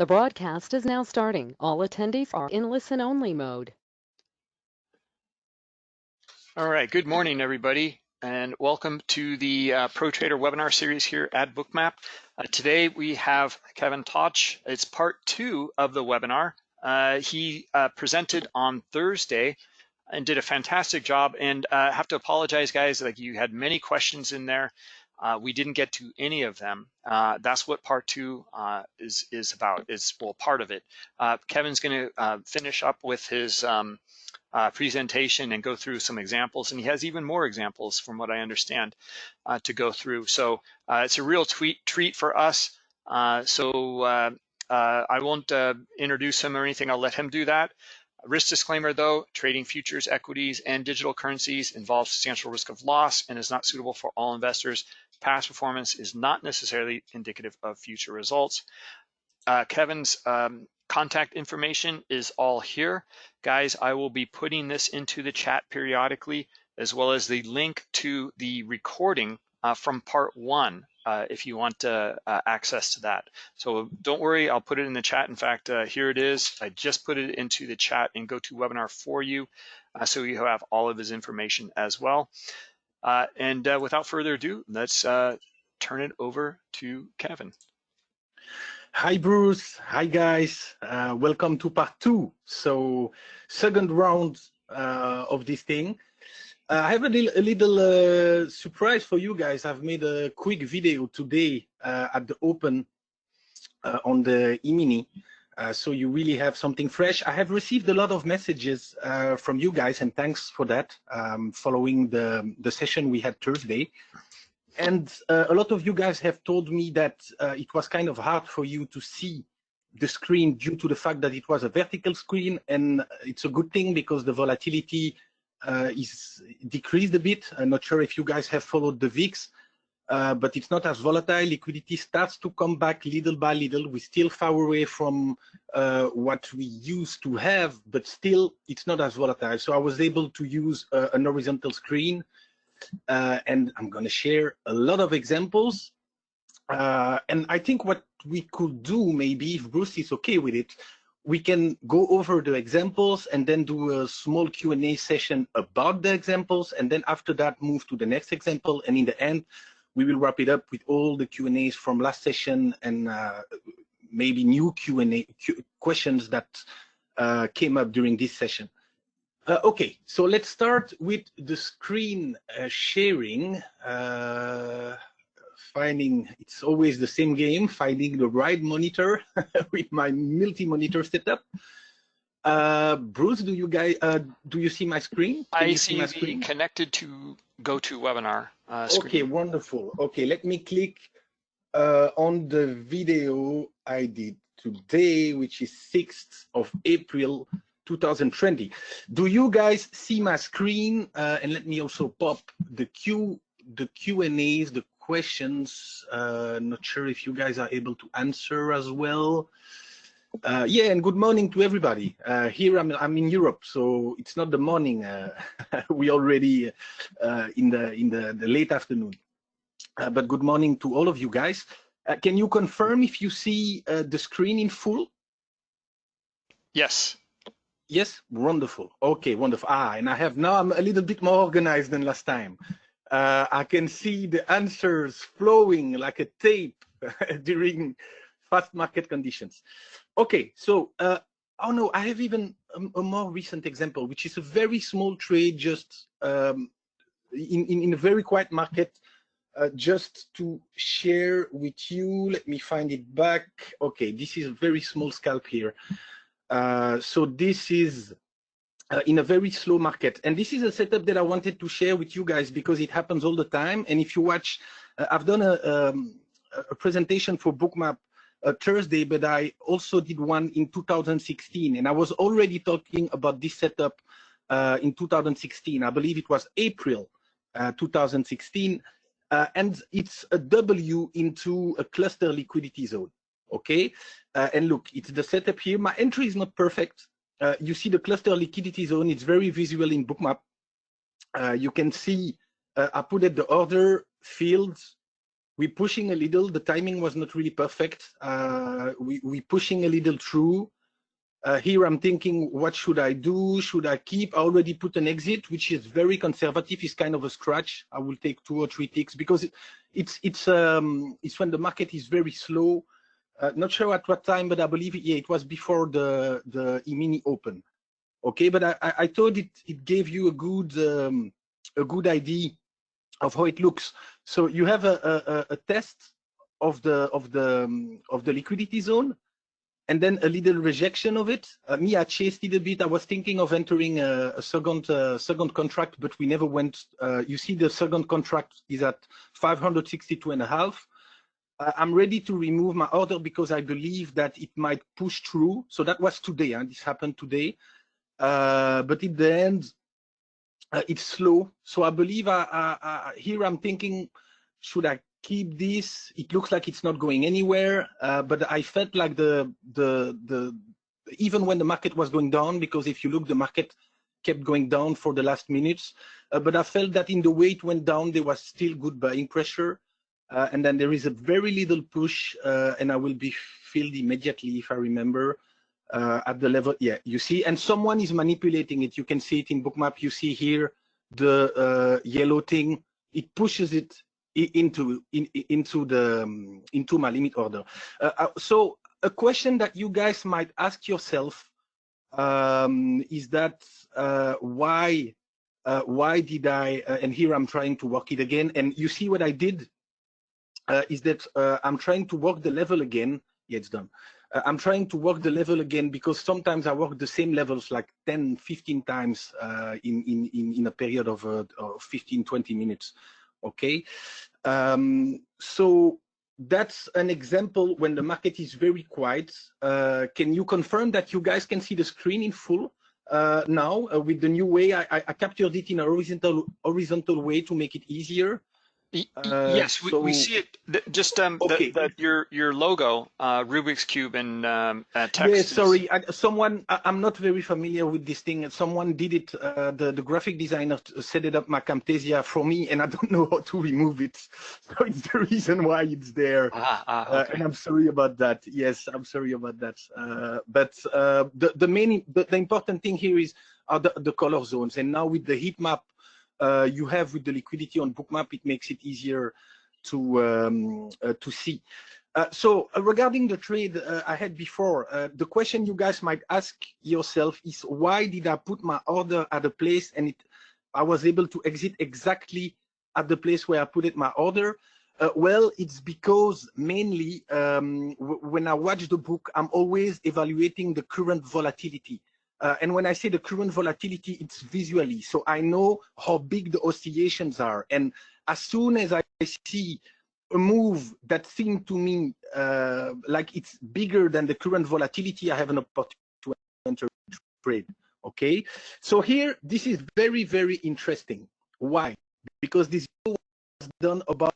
The broadcast is now starting. All attendees are in listen-only mode. All right, good morning, everybody, and welcome to the uh, Pro Trader webinar series here at Bookmap. Uh, today we have Kevin Toch. It's part two of the webinar. Uh, he uh, presented on Thursday and did a fantastic job. And I uh, have to apologize, guys, like you had many questions in there. Uh, we didn't get to any of them. Uh, that's what part two uh, is is about. Is well part of it. Uh, Kevin's going to uh, finish up with his um, uh, presentation and go through some examples, and he has even more examples, from what I understand, to go through. So it's a real tweet, treat for us. so I won't introduce him or anything. I'll let him do that. Risk disclaimer though, trading futures, equities, and digital currencies involves substantial risk of loss and is not suitable for all investors. Past performance is not necessarily indicative of future results. Uh, Kevin's um, contact information is all here. Guys, I will be putting this into the chat periodically, as well as the link to the recording uh, from part one uh, if you want uh, access to that. So don't worry, I'll put it in the chat. In fact, uh, here it is. I just put it into the chat in GoToWebinar for you, uh, so you have all of his information as well. Uh, and uh, without further ado, let's uh, turn it over to Kevin. Hi, Bruce. Hi, guys. Uh, welcome to part two. So second round uh, of this thing. Uh, I have a little, a little surprise for you guys. I've made a quick video today at the open on the e-mini. Uh, so you really have something fresh. I have received a lot of messages uh, from you guys, and thanks for that, um, following the, the session we had Thursday. And uh, a lot of you guys have told me that uh, it was kind of hard for you to see the screen due to the fact that it was a vertical screen, and it's a good thing because the volatility uh, is decreased a bit. I'm not sure if you guys have followed the VIX, but it's not as volatile. Liquidity starts to come back little by little. We're still far away from uh, what we used to have, but still it's not as volatile. So I was able to use uh, an horizontal screen uh, and I'm going to share a lot of examples. Uh, and I think what we could do, maybe if Bruce is okay with it, we can go over the examples and then do a small Q&A session about the examples. And then after that, move to the next example. And in the end, we will wrap it up with all the Q&As from last session and uh, maybe new Q&A questions that uh, came up during this session. Uh, okay, so let's start with the screen uh, sharing. Uh, finding, it's always the same game, finding the right monitor with my multi-monitor setup. Uh, Bruce, do you guys uh, do you see my screen? Can I see, see my screen? connected to GoToWebinar uh, screen. Okay, wonderful. Okay, let me click uh, on the video I did today, which is 6th of April 2020. Do you guys see my screen? Uh, and let me also pop the Q, the Q and A's, the questions. Uh, not sure if you guys are able to answer as well. Uh, yeah, and good morning to everybody. Uh, here I'm, I'm in Europe, so it's not the morning. Uh, we already uh, in the in the, the late afternoon. Uh, but good morning to all of you guys. Uh, can you confirm if you see the screen in full? Yes. Yes, wonderful. Okay, wonderful. Ah, and I have now I'm a little bit more organized than last time. Uh I can see the answers flowing like a tape during fast market conditions. Okay, so uh, oh no, I have even a, a, more recent example, which is a very small trade, just um, in, in, in a very quiet market, uh, just to share with you. Let me find it back. Okay, this is a very small scalp here. Uh, so this is uh, in a very slow market. And this is a setup that I wanted to share with you guys because it happens all the time. And if you watch, uh, I've done a, um, a presentation for Bookmap uh, Thursday, but I also did one in 2016. And I was already talking about this setup uh, in 2016. I believe it was April uh, 2016. Uh, and it's a W into a cluster liquidity zone. Okay. Uh, and look, it's the setup here. My entry is not perfect. Uh, you see the cluster liquidity zone. It's very visual in Bookmap. you can see I put it the order fields we pushing a little. The timing was not really perfect. Uh, we we pushing a little through. Uh, here I'm thinking, what should I do? Should I keep? I already put an exit, which is very conservative. It's kind of a scratch. I will take two or three ticks because it, it's it's um it's when the market is very slow. Uh, not sure at what time, but I believe yeah it was before the the E-mini open. Okay, but I I thought it it gave you a good um, a good idea of how it looks. So you have a a, a test of the of the um, of the liquidity zone and then a little rejection of it. Uh, me, I chased it a bit. I was thinking of entering a, a second uh, second contract, but we never went. Uh, you see, the second contract is at 562 and a half. I'm ready to remove my order because I believe that it might push through. So that was today. Huh? This happened today. Uh, but in the end, uh, it's slow. So I believe I, I, I, here I'm thinking, should I keep this. It looks like it's not going anywhere, uh, but I felt like the the the even when the market was going down, because if you look, the market kept going down for the last minutes. Uh, but I felt that in the way it went down, there was still good buying pressure. Uh, and then there is a very little push, uh, and I will be filled immediately if I remember uh, at the level. Yeah, you see, and someone is manipulating it. You can see it in bookmap. You see here the uh, yellow thing. It pushes it into in, into the um, into my limit order. Uh, uh, so a question that you guys might ask yourself um, is that uh, why uh, why did I and here I'm trying to work it again and you see what I did is that I'm trying to work the level again. Yeah, it's done. I'm trying to work the level again because sometimes I work the same levels like 10, 15 times in, in, in, in a period of, of 15, 20 minutes okay? Um, so that's an example when the market is very quiet. Uh, can you confirm that you guys can see the screen in full uh, now uh, with the new way? I, I, captured it in a horizontal horizontal way to make it easier. Uh, yes, we, so, we see it. Just um, okay. the, the, your your logo, uh, Rubik's cube, and um, uh, text. Yeah, sorry. I, someone, I, am not very familiar with this thing. Someone did it. Uh, the the graphic designer set it up my Camtasia for me, and I don't know how to remove it. So it's the reason why it's there. Ah, ah, uh, okay. and I'm sorry about that. Yes, I'm sorry about that. Uh, but the the main the, the important thing here is are the the color zones, and now with the heat map uh, you have with the liquidity on bookmap, it makes it easier to um, uh, to see. Uh, so uh, regarding the trade uh, I had before, uh, the question you guys might ask yourself is why did I put my order at a place and it, I was able to exit exactly at the place where I put it my order? well, it's because mainly um, when I watch the book, I'm always evaluating the current volatility. Uh, and when I say the current volatility, it's visually. So I know how big the oscillations are. And as soon as I see a move that seemed to me uh, like it's bigger than the current volatility, I have an opportunity to enter trade. Okay. So here, this is very, very interesting. Why? Because this was done about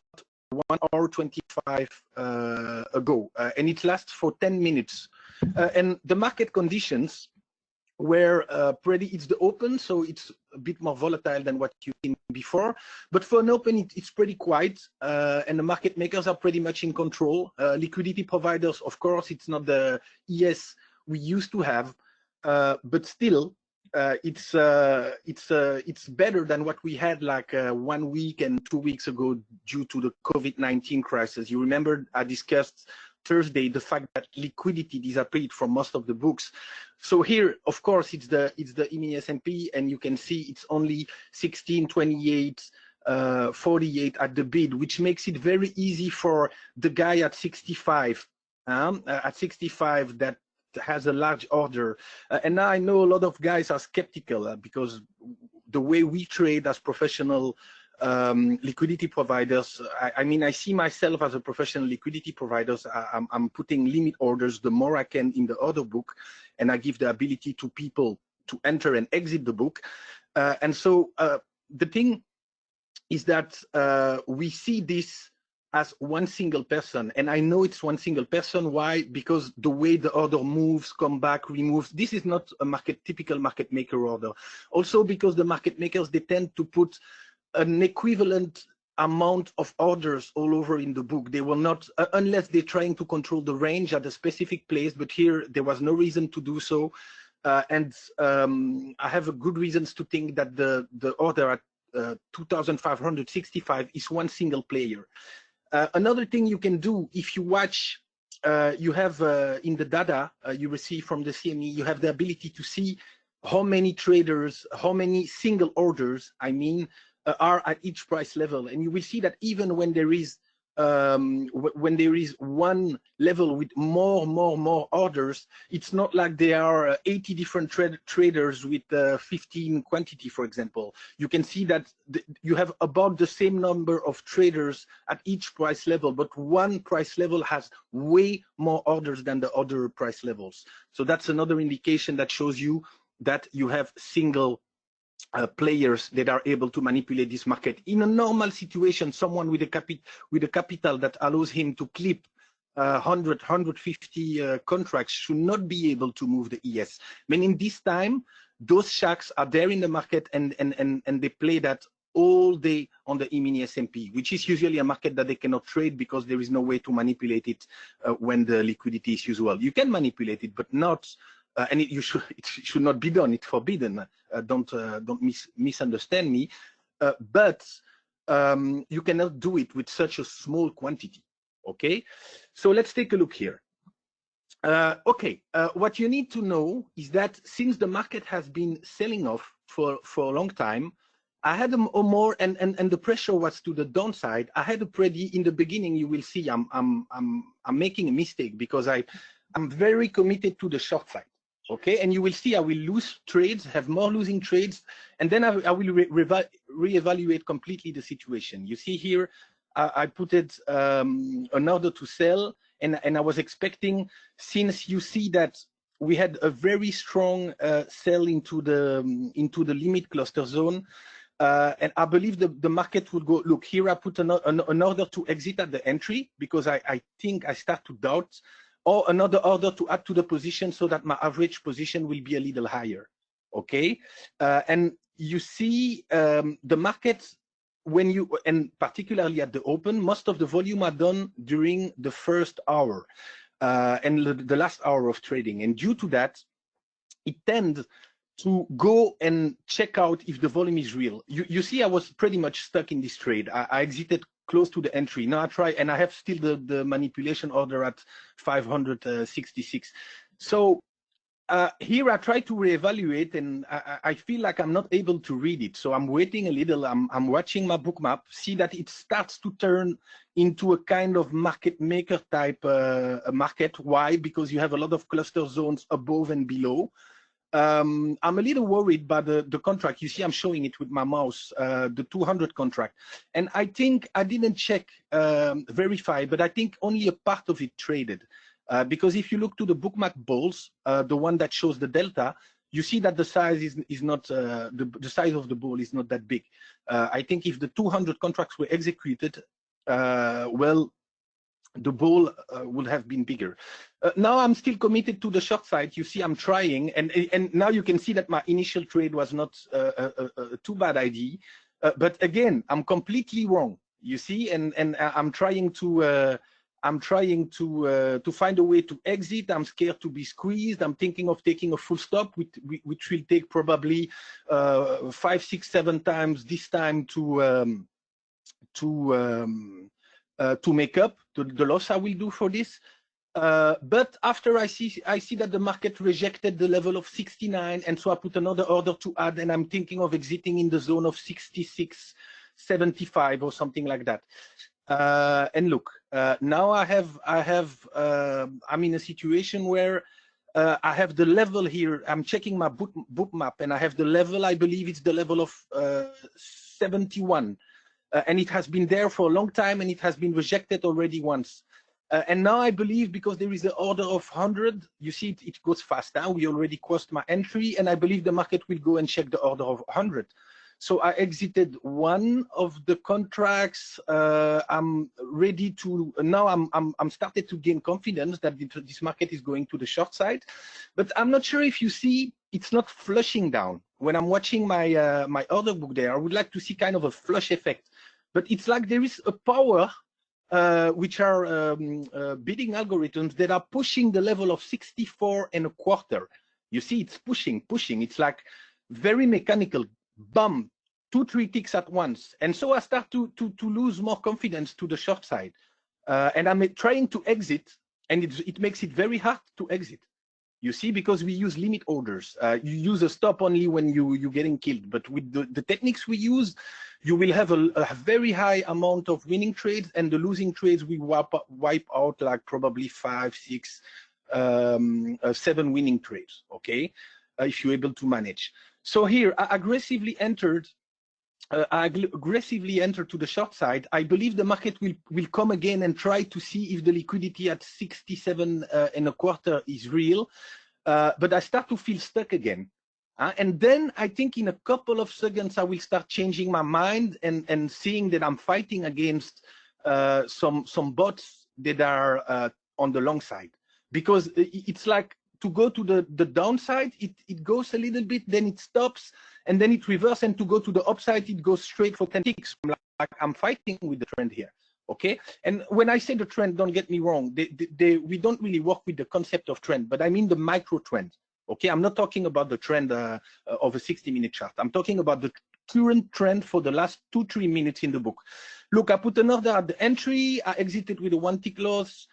one hour 25 uh, ago, uh, and it lasts for 10 minutes. Uh, and the market conditions where uh, pretty it's the open, so it's a bit more volatile than what you've seen before. But for an open, it, it's pretty quiet, uh, and the market makers are pretty much in control. Uh, liquidity providers, of course, it's not the ES we used to have, uh, but still, uh, it's uh, it's it's better than what we had like one week and two weeks ago due to the COVID-19 crisis. You remember I discussed Thursday the fact that liquidity disappeared from most of the books. So here, of course, it's the it's the E-mini S&P, you can see it's only 16, 28, uh, 48 at the bid, which makes it very easy for the guy at 65, um, uh, at 65 that has a large order. Uh, and now I know a lot of guys are skeptical uh, because the way we trade as professional um, liquidity providers. I, I, mean, I see myself as a professional liquidity provider. I, am I'm putting limit orders the more I can in the order book, and I give the ability to people to enter and exit the book. Uh, and so uh, the thing is that uh, we see this as one single person. And I know it's one single person. Why? Because the way the order moves, come back, removes, this is not a market typical market maker order. Also because the market makers, they tend to put an equivalent amount of orders all over in the book. They will not, uh, unless they're trying to control the range at a specific place, but here there was no reason to do so. Uh, and um, I have good reasons to think that the, the order at uh, 2,565 is one single player. Uh, another thing you can do if you watch, uh, you have uh, in the data you receive from the CME, you have the ability to see how many traders, how many single orders, I mean, are at each price level. And you will see that even when there is um, when there is one level with more, more, more orders, it's not like there are uh, 80 different tra traders with uh, 15 quantity, for example. You can see that you have about the same number of traders at each price level, but one price level has way more orders than the other price levels. So that's another indication that shows you that you have single uh, players that are able to manipulate this market. In a normal situation, someone with a, capi with a capital that allows him to clip uh, 100, 150 uh, contracts should not be able to move the ES. I mean, in this time, those sharks are there in the market and, and, and, and they play that all day on the E-mini S&P, which is usually a market that they cannot trade because there is no way to manipulate it uh, when the liquidity is usual. You can manipulate it, but not uh, and it, you should, it should not be done. It's forbidden. Uh, don't uh, don't mis misunderstand me. Uh, but um, you cannot do it with such a small quantity. Okay, so let's take a look here. Uh, okay, uh, what you need to know is that since the market has been selling off for for a long time, I had a, a more and, and and the pressure was to the downside. I had a pretty in the beginning. You will see I'm I'm I'm I'm making a mistake because I I'm very committed to the short side okay and you will see i will lose trades have more losing trades and then i, I will re reevaluate completely the situation. You see here i, I put it um, an order to sell and and i was expecting since you see that we had a very strong uh, sell into the um, into the limit cluster zone uh, and I believe the, the market would go, look, here I put an, an, an, order to exit at the entry because I, I think I start to doubt or another order to add to the position so that my average position will be a little higher. Okay, uh, and you see um, the market when you and particularly at the open, most of the volume are done during the first hour uh, and the, last hour of trading, and due to that, it tends to go and check out if the volume is real. You, you see, I was pretty much stuck in this trade. I, I exited close to the entry. Now I try, and I have still the, the manipulation order at 566. So uh, here I try to reevaluate and I, I, feel like I'm not able to read it. So I'm waiting a little, I'm, I'm watching my Bookmap, see that it starts to turn into a kind of market maker type uh, market. Why? Because you have a lot of cluster zones above and below. Um, I'm a little worried by the, the contract. You see, I'm showing it with my mouse, uh, the 200 contract. And I think I didn't check, um, verify, but I think only a part of it traded. Uh, because if you look to the Bookmap balls, uh, the one that shows the delta, you see that the size is, is not, uh, the, the size of the ball is not that big. Uh, I think if the 200 contracts were executed, uh, well, the ball uh, would have been bigger. Uh, now I'm still committed to the short side. You see, I'm trying, and and now you can see that my initial trade was not uh, a, a, a, too bad idea. Uh, but again, I'm completely wrong. You see, and and I'm trying to uh, I'm trying to uh, to find a way to exit. I'm scared to be squeezed. I'm thinking of taking a full stop, which which will take probably five, six, seven times this time to um, to um, uh, to make up the, the, loss I will do for this. Uh, but after I see I see that the market rejected the level of 69, and so I put another order to add, and I'm thinking of exiting in the zone of 66, 75 or something like that. Uh, and look, uh, now I have I have uh, I'm in a situation where uh, I have the level here. I'm checking my book, Bookmap, and I have the level. I believe it's the level of 71 uh, and it has been there for a long time and it has been rejected already once. Uh, and now I believe because there is the order of 100, you see it, it goes fast now. We already crossed my entry and I believe the market will go and check the order of 100. So I exited one of the contracts. Uh, I'm ready to now. I'm I'm I'm started to gain confidence that this market is going to the short side, but I'm not sure if you see it's not flushing down. When I'm watching my uh, my order book there, I would like to see kind of a flush effect but it's like there is a power uh, which are um, uh, bidding algorithms that are pushing the level of 64 and a quarter. You see, it's pushing, pushing. It's like very mechanical, bum, two, three ticks at once. And so I start to, to, to lose more confidence to the short side. Uh, and I'm trying to exit, and it, it makes it very hard to exit. You see, because we use limit orders. Uh, you use a stop only when you, you're getting killed. But with the, the techniques we use, you will have a, a, very high amount of winning trades and the losing trades we wipe, wipe out like probably five, six, um, uh, seven winning trades, okay? Uh, if you're able to manage. So here, I aggressively entered uh, I aggressively enter to the short side, I believe the market will, will come again and try to see if the liquidity at 67 uh, and a quarter is real. Uh, but I start to feel stuck again. Uh, and then I think in a couple of seconds, I will start changing my mind and, and seeing that I'm fighting against uh, some, some bots that are uh, on the long side. Because it's like to go to the, the downside, it, it goes a little bit, then it stops, and then it reverses, and to go to the upside, it goes straight for 10 ticks. Like I'm fighting with the trend here, okay? And when I say the trend, don't get me wrong, they, they, they, we don't really work with the concept of trend, but I mean the micro trend, okay? I'm not talking about the trend uh, of a 60-minute chart. I'm talking about the current trend for the last two, three minutes in the book. Look, I put an order at the entry, I exited with a one tick loss,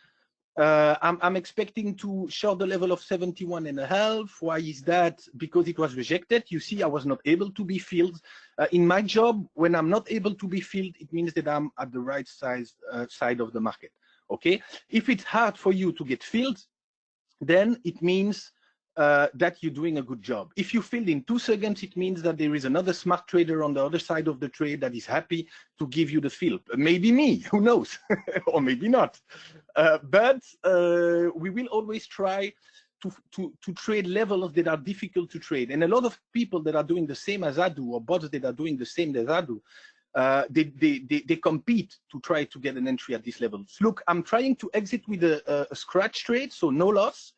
uh, I'm, I'm, expecting to show the level of 71 and a half. Why is that? Because it was rejected. You see, I was not able to be filled. Uh, in my job, when I'm not able to be filled, it means that I'm at the right size uh, side of the market. Okay. If it's hard for you to get filled, then it means uh, that you're doing a good job. If you filled in two seconds, it means that there is another smart trader on the other side of the trade that is happy to give you the fill. Maybe me, who knows, or maybe not. Uh, but uh, we will always try to, to, to trade levels that are difficult to trade. And a lot of people that are doing the same as I do, or bots that are doing the same as I do, uh, they, they, they, they, compete to try to get an entry at these levels. Look, I'm trying to exit with a, a scratch trade, so no loss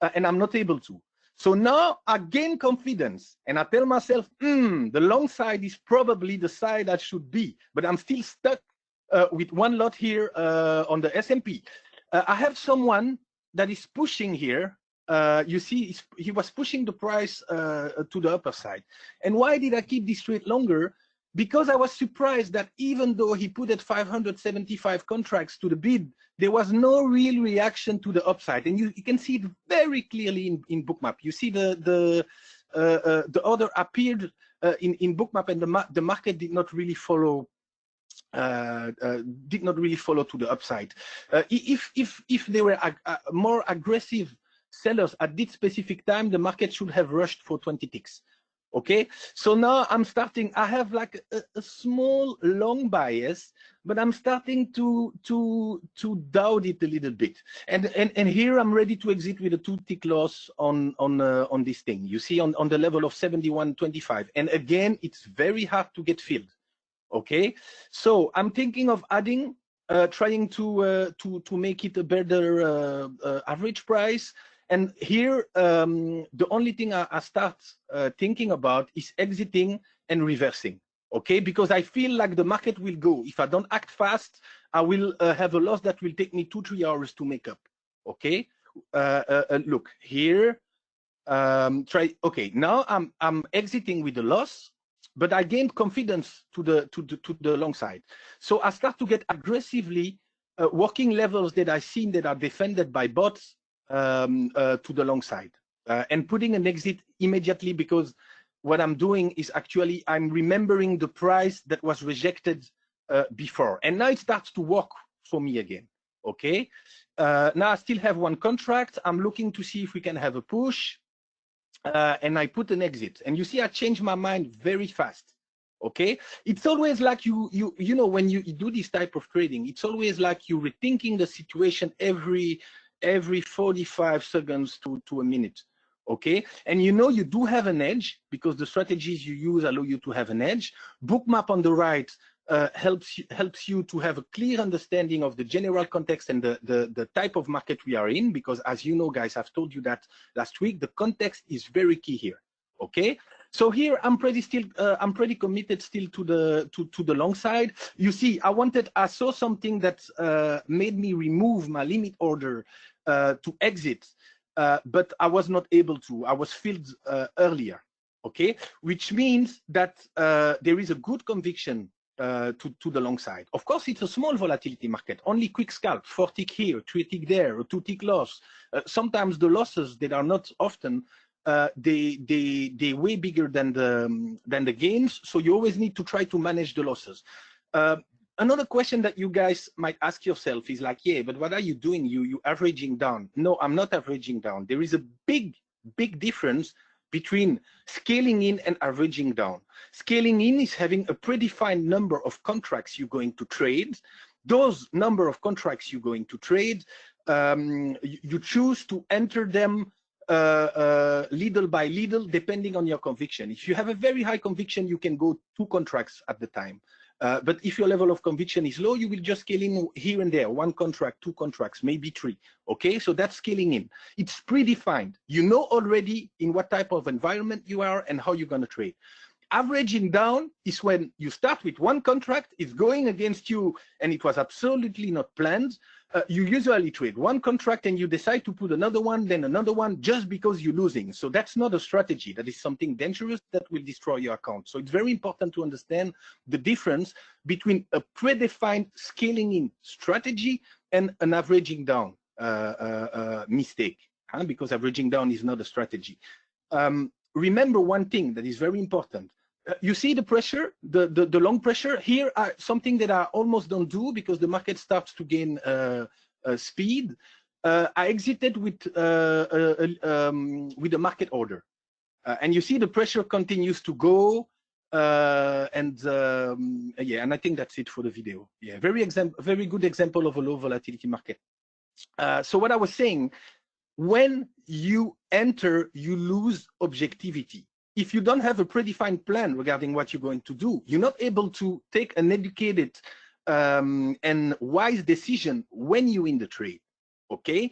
uh, and I'm not able to. So now I gain confidence and I tell myself, hmm, the long side is probably the side that should be, but I'm still stuck uh, with one lot here uh, on the S&P. Uh, I have someone that is pushing here. Uh, you see, he was pushing the price uh, to the upper side. And why did I keep this trade longer? Because I was surprised that even though he put at 575 contracts to the bid, there was no real reaction to the upside. And you, you can see it very clearly in, in Bookmap. You see the the uh, uh, the order appeared uh, in in Bookmap, and the ma the market did not really follow. Uh, uh, did not really follow to the upside. Uh, if if if they were ag more aggressive sellers at this specific time, the market should have rushed for 20 ticks okay? So now i'm starting i have like a, a, small long bias but i'm starting to to to doubt it a little bit. And and and here i'm ready to exit with a two tick loss on on uh, on this thing. You see on on the level of 71.25 and again it's very hard to get filled. Okay? So i'm thinking of adding uh, trying to uh, to to make it a better uh, uh, average price and here, um, the only thing I, I start uh, thinking about is exiting and reversing. Okay, because I feel like the market will go. If I don't act fast, I will uh, have a loss that will take me two, three hours to make up. Okay, uh, uh, uh look here. Um, try. Okay, now I'm I'm exiting with a loss, but I gained confidence to the to the to the long side. So I start to get aggressively uh, working levels that I seen that are defended by bots um, uh, to the long side uh, and putting an exit immediately because what I'm doing is actually I'm remembering the price that was rejected uh, before. And now it starts to work for me again okay? Uh, now I still have one contract. I'm looking to see if we can have a push uh, and I put an exit. And you see I change my mind very fast okay? It's always like you you you know when you do this type of trading it's always like you rethinking the situation every every 45 seconds to, to a minute. Okay, and you know you do have an edge because the strategies you use allow you to have an edge. Bookmap on the right uh, helps you, helps you to have a clear understanding of the general context and the, the, the type of market we are in, because as you know, guys, I've told you that last week, the context is very key here, okay? So here I'm pretty still uh, I'm pretty committed still to the to to the long side. You see, I wanted I saw something that uh, made me remove my limit order uh, to exit, uh, but I was not able to. I was filled uh, earlier. Okay, which means that uh, there is a good conviction to, to the long side. Of course, it's a small volatility market, only quick scalp, four tick here, three tick there, two tick loss. Sometimes the losses that are not often, uh, they, they, they way bigger than the, um, than the gains. So you always need to try to manage the losses. Uh, another question that you guys might ask yourself is like, yeah, but what are you doing? You, you averaging down. No, I'm not averaging down. There is a big, big difference between scaling in and averaging down. Scaling in is having a predefined number of contracts you're going to trade. Those number of contracts you're going to trade, um, you, you, choose to enter them uh, uh, little by little, depending on your conviction. If you have a very high conviction, you can go two contracts at the time. Uh, but if your level of conviction is low, you will just scale in here and there, one contract, two contracts, maybe three. Okay, so that's scaling in. It's predefined. You know already in what type of environment you are and how you're going to trade. Averaging down is when you start with one contract, it's going against you, and it was absolutely not planned uh, you usually trade one contract and you decide to put another one, then another one, just because you're losing. So that's not a strategy. That is something dangerous that will destroy your account. So it's very important to understand the difference between a predefined scaling in strategy and an averaging down uh, uh, uh mistake, huh? because averaging down is not a strategy. Um, remember one thing that is very important. Uh, you see the pressure, the, the, the, long pressure here are something that I almost don't do because the market starts to gain uh, uh, speed. Uh, I exited with uh, uh, um, with a market order, and you see the pressure continues to go. and um, yeah, and I think that's it for the video. Yeah, very example, very good example of a low volatility market. so what I was saying, when you enter, you lose objectivity if you don't have a predefined plan regarding what you're going to do, you're not able to take an educated um, and wise decision when you're in the trade. Okay,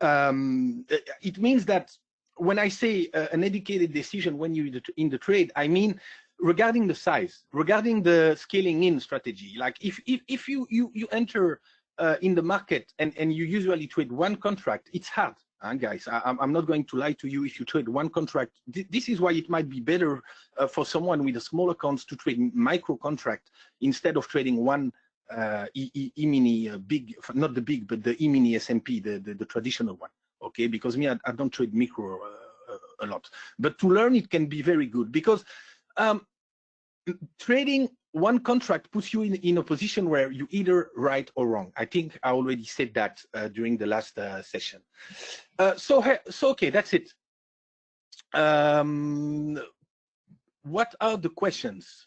um, it means that when I say uh, an educated decision when you're in the trade, I mean regarding the size, regarding the scaling in strategy. Like if if, if you you you enter uh, in the market and and you usually trade one contract, it's hard and guys, I, am not going to lie to you. If you trade one contract, th this is why it might be better uh, for someone with a small accounts to trade micro contract instead of trading one uh, E-mini uh, big, not the big, but the E-mini S&P, the, the, the, traditional one. Okay, because me, I, I don't trade micro uh, a lot. But to learn, it can be very good because um, trading one contract puts you in, in a position where you either right or wrong. I think I already said that uh, during the last uh, session. Uh, so, so okay, that's it. Um, what are the questions?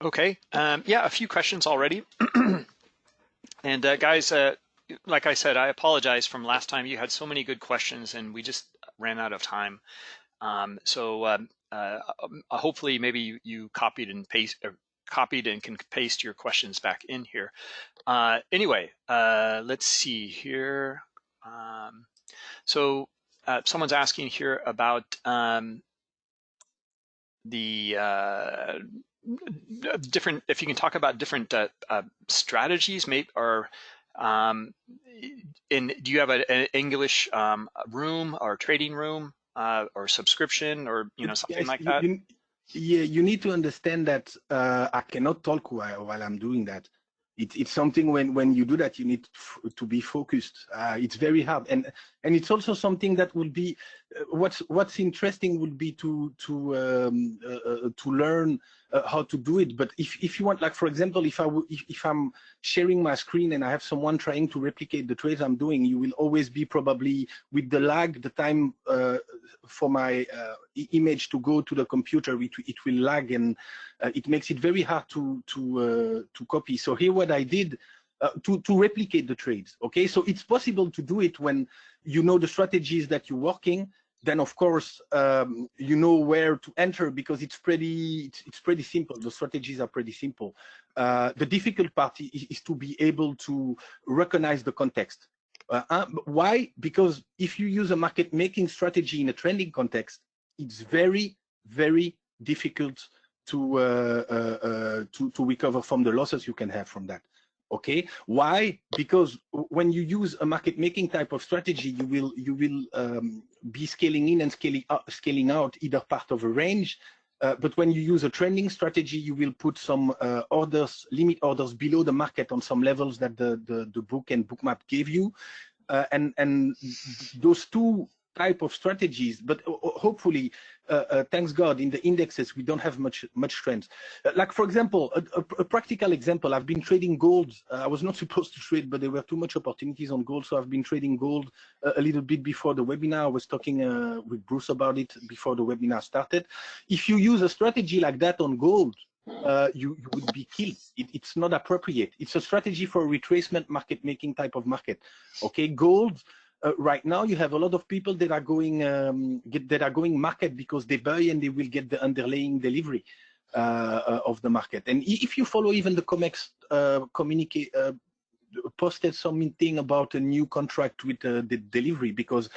Okay, um, yeah, a few questions already. and uh, guys, uh, like I said, I apologize from last time. You had so many good questions and we just ran out of time. Um, so um, uh, um, uh, hopefully maybe you, you copied and paste copied and can paste your questions back in here. Uh, anyway, uh, let's see here. Um, so uh, someone's asking here about um, the uh, different, if you can talk about different strategies, maybe, or um, in, do you have an English um, room or trading room uh, or subscription or you know something yes, like that? You, yeah, you need to understand that uh, I cannot talk while, while I'm doing that. It, it's something when when you do that you need to be focused. Uh, it's very hard, and and it's also something that will be uh, what's what's interesting would be to to um, uh, uh, to learn uh, how to do it. But if, if you want, like, for example, if, I if, if I'm sharing my screen and I have someone trying to replicate the trades I'm doing, you will always be probably with the lag, the time uh, for my uh, image to go to the computer, it, it will lag and uh, it makes it very hard to, to, uh, to copy. So here what I did, uh, to, to replicate the trades, okay? So it's possible to do it when you know the strategies that you're working, then of course um, you know where to enter because it's pretty it's, it's pretty simple. The strategies are pretty simple. Uh, the difficult part is, is, to be able to recognize the context. Uh, uh, why? Because if you use a market making strategy in a trending context it's very, very difficult to, uh, uh, uh, to, to recover from the losses you can have from that. Okay, why? Because when you use a market making type of strategy, you will you will um, be scaling in and scaling out, scaling out either part of a range. Uh, but when you use a trending strategy, you will put some uh, orders, limit orders below the market on some levels that the the, the book and bookmap gave you, uh, and and those two type of strategies, but hopefully, uh, uh, thanks God, in the indexes, we don't have much much trends. Uh, like, for example, a, a, a, practical example, I've been trading gold. Uh, I was not supposed to trade, but there were too much opportunities on gold, so I've been trading gold uh, a little bit before the webinar. I was talking uh, with Bruce about it before the webinar started. If you use a strategy like that on gold, uh, you, you, would be killed. It, it's not appropriate. It's a strategy for a retracement market making type of market. Okay, gold uh, right now you have a lot of people that are going um, get, that are going market because they buy and they will get the underlying delivery uh, uh of the market. And if you follow even the COMEX uh, communicate uh, posted something about a new contract with uh, the delivery because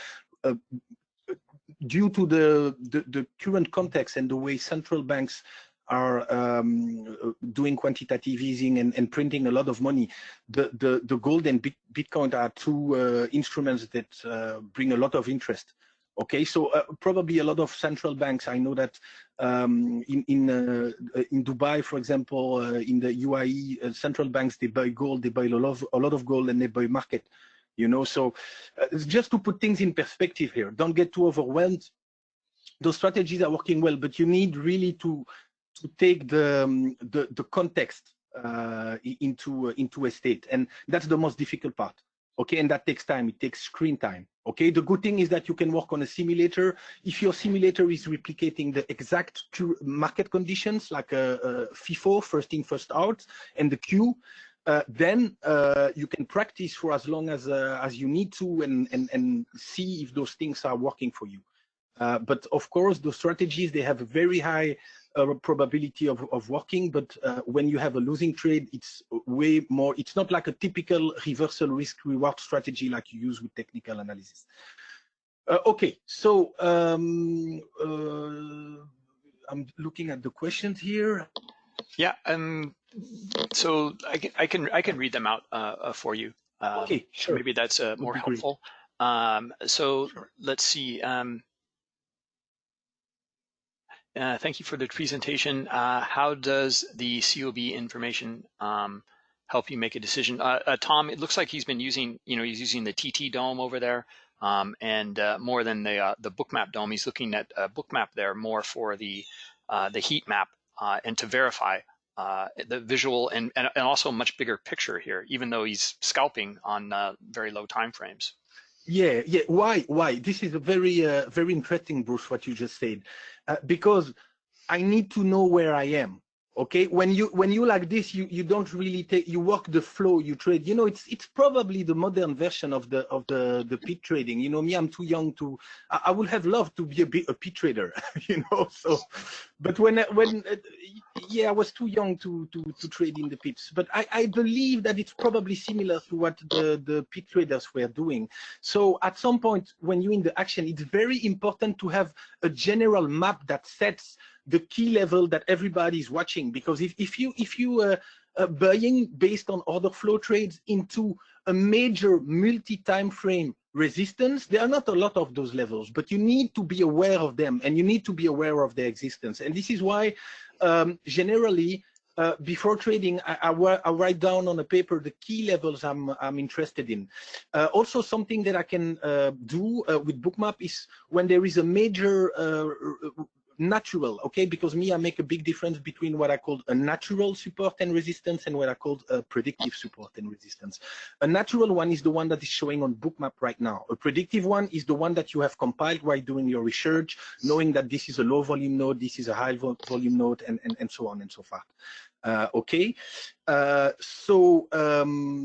due to the, the, the current context and the way central banks are um, doing quantitative easing and, and, printing a lot of money. The, the, the gold and Bitcoin are two uh, instruments that uh, bring a lot of interest. Okay, so uh, probably a lot of central banks. I know that um, in in uh, in Dubai, for example, uh, in the UAE, uh, central banks they buy gold, they buy a lot of a lot of gold, and they buy market. You know, so just to put things in perspective here, don't get too overwhelmed those strategies are working well, but you need really to to take the um, the, the, context uh, into uh, into a state, and that's the most difficult part. Okay, and that takes time. It takes screen time. Okay, the good thing is that you can work on a simulator. If your simulator is replicating the exact market conditions, like a, a FIFO, first in, first out, and the queue, uh, then uh, you can practice for as long as uh, as you need to and, and and see if those things are working for you. Uh, but of course, the strategies they have a very high uh, probability of, of working, but uh, when you have a losing trade, it's way more, it's not like a typical reversal risk reward strategy like you use with technical analysis. Uh, okay, so um, uh, I'm looking at the questions here. Yeah, um, so I can I can I can read them out uh, uh, for you. Um, okay, sure. Maybe that's more helpful. Um, so sure. let's see. Um, uh, thank you for the presentation. Uh, how does the COB information um, help you make a decision? Uh, uh Tom, it looks like he's been using, you know, he's using the TT DOM over there, um, and uh, more than the the bookmap DOM, He's looking at bookmap there more for the the heat map and to verify the visual and, and, and also much bigger picture here, even though he's scalping on very low time frames. Yeah, yeah. Why? Why? This is a very, uh, very interesting, Bruce, what you just said, uh, because I need to know where I am okay? When you when you like this you you don't really take you work the flow you trade. You know it's it's probably the modern version of the of the the pit trading. You know me i'm too young to i, I would have loved to be a bit a pit trader you know so. But when when uh, yeah i was too young to to to trade in the pits but i i believe that it's probably similar to what the the pit traders were doing. So at some point when you're in the action it's very important to have a general map that sets the key level that everybody is watching. Because if, if you if you uh, uh, buying based on order flow trades into a major multi-time frame resistance, there are not a lot of those levels, but you need to be aware of them and you need to be aware of their existence. And this is why um, generally uh, before trading, I, I, I, write down on a paper the key levels I'm, I'm interested in. Uh, also, something that I can uh, do uh, with Bookmap is when there is a major uh, natural, okay? Because me, I make a big difference between what I call a natural support and resistance and what I call a predictive support and resistance. A natural one is the one that is showing on Bookmap right now. A predictive one is the one that you have compiled while doing your research, knowing that this is a low volume node, this is a high volume node, and, and, and so on and so forth. Uh, okay, uh, so um,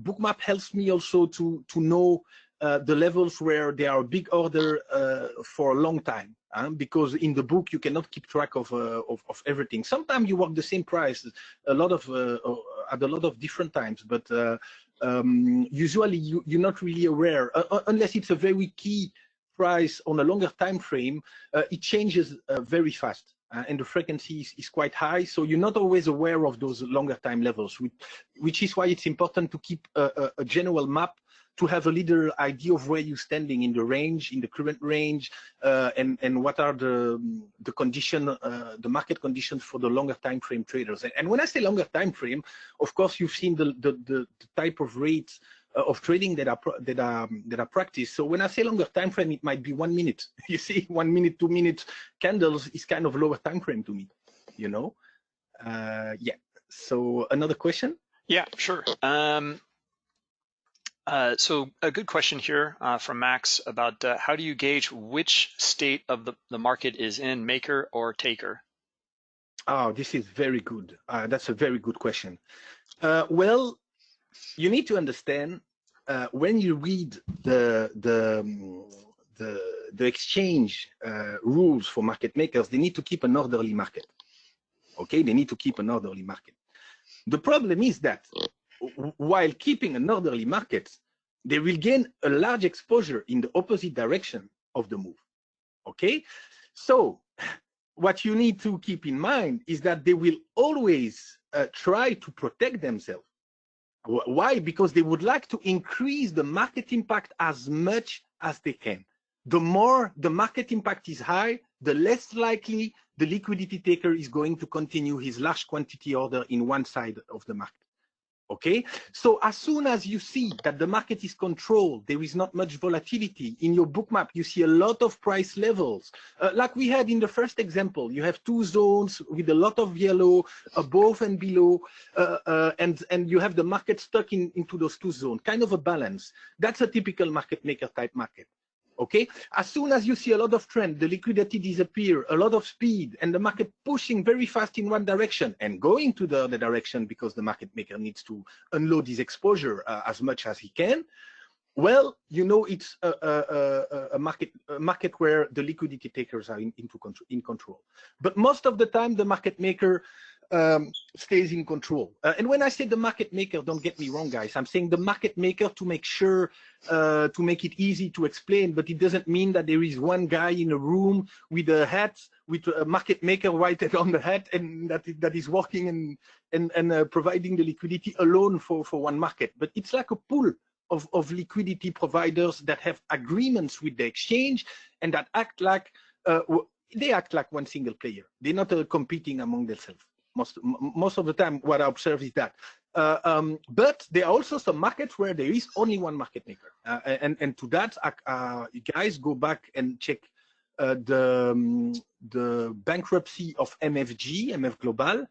Bookmap helps me also to to know uh, the levels where there are big order uh, for a long time because in the book you cannot keep track of, uh, of, of everything. Sometimes you work the same price a lot of uh, uh, at a lot of different times, but uh, um, usually you, you're not really aware uh, unless it's a very key price on a longer time frame, uh, it changes uh, very fast. Uh, and the frequency is, is, quite high, so you're not always aware of those longer time levels, which, which is why it's important to keep a, a, a general map to have a little idea of where you're standing in the range, in the current range, uh, and and what are the the condition, uh, the market conditions for the longer time frame traders. And when I say longer time frame, of course you've seen the the, the, the type of rates uh, of trading that are that are that are practiced. So when I say longer time frame, it might be one minute. You see, one minute, two minute candles is kind of lower time frame to me. You know, uh, yeah. So another question. Yeah, sure. Um, uh, so a good question here uh, from Max about uh, how do you gauge which state of the, the market is in, maker or taker? Oh, this is very good. Uh, that's a very good question. Uh, well, you need to understand uh, when you read the the um, the, the exchange rules for market makers, they need to keep an orderly market. Okay, they need to keep an orderly market. The problem is that while keeping an orderly market, they will gain a large exposure in the opposite direction of the move. Okay, so what you need to keep in mind is that they will always uh, try to protect themselves. Why? Because they would like to increase the market impact as much as they can. The more the market impact is high, the less likely the liquidity taker is going to continue his large quantity order in one side of the market. Okay, so as soon as you see that the market is controlled, there is not much volatility in your Bookmap, you see a lot of price levels. Uh, like we had in the first example, you have two zones with a lot of yellow above and below, uh, uh, and, and you have the market stuck in, into those two zones, kind of a balance. That's a typical market maker type market okay? As soon as you see a lot of trend, the liquidity disappear, a lot of speed, and the market pushing very fast in one direction and going to the other direction because the market maker needs to unload his exposure uh, as much as he can, well, you know it's a, a, a, market a market where the liquidity takers are in, into control, in control. But most of the time, the market maker um, stays in control. Uh, and when I say the market maker, don't get me wrong, guys. I'm saying the market maker to make sure, uh, to make it easy to explain, but it doesn't mean that there is one guy in a room with a hat, with a market maker right on the hat, and that that is working and and, and uh, providing the liquidity alone for, for one market. But it's like a pool of, of liquidity providers that have agreements with the exchange and that act like, uh, they act like one single player. They're not uh, competing among themselves most most of the time what I observe is that. Uh, um, but there are also some markets where there is only one market maker, uh, and and to that, uh, guys go back and check uh, the um, the bankruptcy of MFG, MF Global.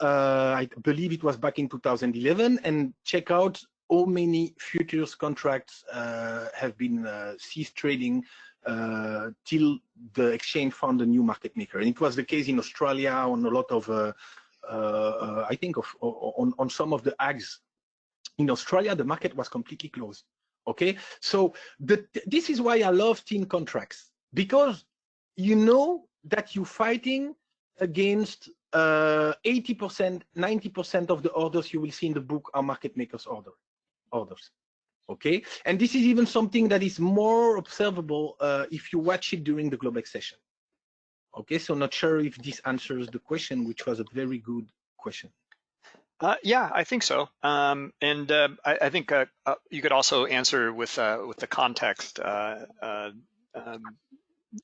Uh, I believe it was back in 2011, and check out how many futures contracts uh, have been ceased trading uh, till the exchange found a new market maker. And it was the case in Australia on a lot of uh, uh, I think of, on, on some of the ags in Australia, the market was completely closed. Okay, so the, this is why I love team contracts because you know that you're fighting against 80%, uh, 90% of the orders you will see in the book are market makers order orders. Okay, and this is even something that is more observable uh, if you watch it during the Globex session. Okay, so not sure if this answers the question, which was a very good question. Uh, yeah, I think so. Um, and uh, I, I, think uh, uh you could also answer with uh, with the context, uh, um,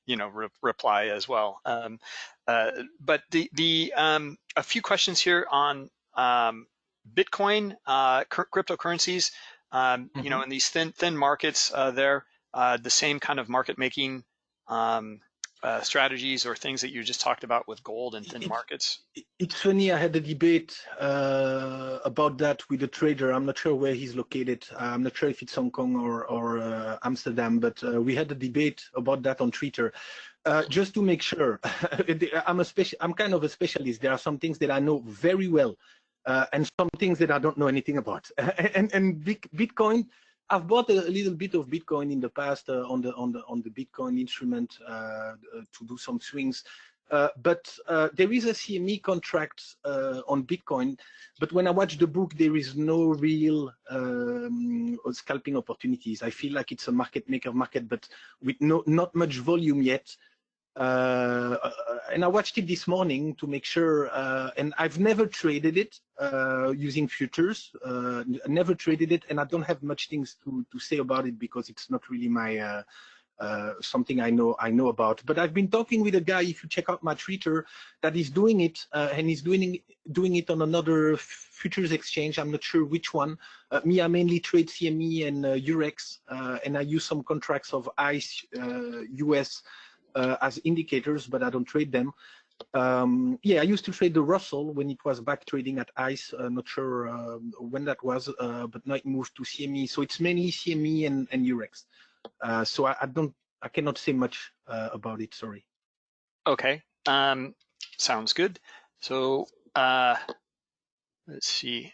you know, re reply as well. Um, but the the um, a few questions here on um, Bitcoin, cryptocurrencies. Mm -hmm. You know, mm-hmm. in these thin thin markets, there the same kind of market making um, uh, strategies or things that you just talked about with gold and thin markets? It's funny, I had a debate uh, about that with a trader. I'm not sure where he's located. I'm not sure if it's Hong Kong or, or uh, Amsterdam, but uh, we had a debate about that on Twitter. Uh, just to make sure, I'm a special. I'm kind of a specialist. There are some things that I know very well, uh, and some things that I don't know anything about. and and Bitcoin I've bought a, little bit of Bitcoin in the past uh, on the on the on the Bitcoin instrument uh, uh to do some swings. Uh, but uh, there is a CME contract uh, on Bitcoin, but when I watch the book, there is no real um, scalping opportunities. I feel like it's a market maker market, but with no, not much volume yet. Uh, and I watched it this morning to make sure, uh, and I've never traded it uh, using futures, never traded it, and I don't have much things to, to say about it because it's not really my uh, something I know I know about. But I've been talking with a guy. If you check out my Twitter, that is doing it, uh, and he's doing doing it on another futures exchange. I'm not sure which one. Uh, me, I mainly trade CME and Eurex, and I use some contracts of ICE US as indicators, but I don't trade them. Um, yeah, I used to trade the Russell when it was back trading at ICE. Uh, not sure um, when that was, but now it moved to CME. So it's mainly CME and, and Eurex. Uh, so I, I, don't, I cannot say much uh, about it. Sorry. Okay. Um, sounds good. So uh, let's see.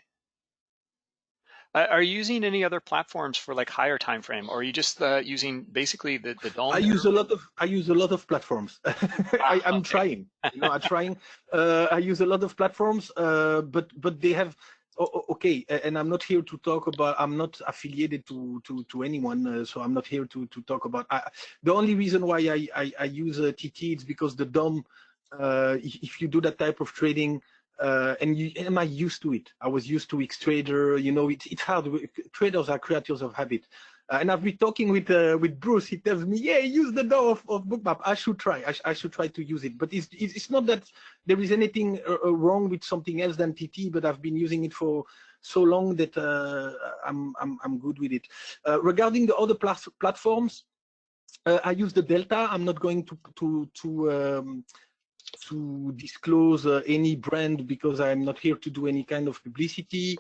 Are you using any other platforms for like higher time frame, or are you just uh, using basically the the DOM? I use a lot of I use a lot of platforms. I, am okay. trying. You know, I'm trying. Uh, I use a lot of platforms, uh, but but they have okay, and I'm not here to talk about. I'm not affiliated to to to anyone, uh, so I'm not here to to talk about. I, the only reason why I I, I use uh, TT is because the DOM. Uh, if you do that type of trading, uh, and you am I used to it? I was used to Xtrader. You know, it's hard. Traders are creatures of habit. Uh, and I've been talking with uh, with Bruce. He tells me, "Yeah, use the DOM of, of Bookmap. I should try. I, sh I, should try to use it." But it's it's not that there is anything uh, uh wrong with something else than TT. But I've been using it for so long that uh, I'm I'm I'm good with it. Uh, regarding the other plat platforms, I use the Delta. I'm not going to to to um, to disclose uh, any brand because I'm not here to do any kind of publicity.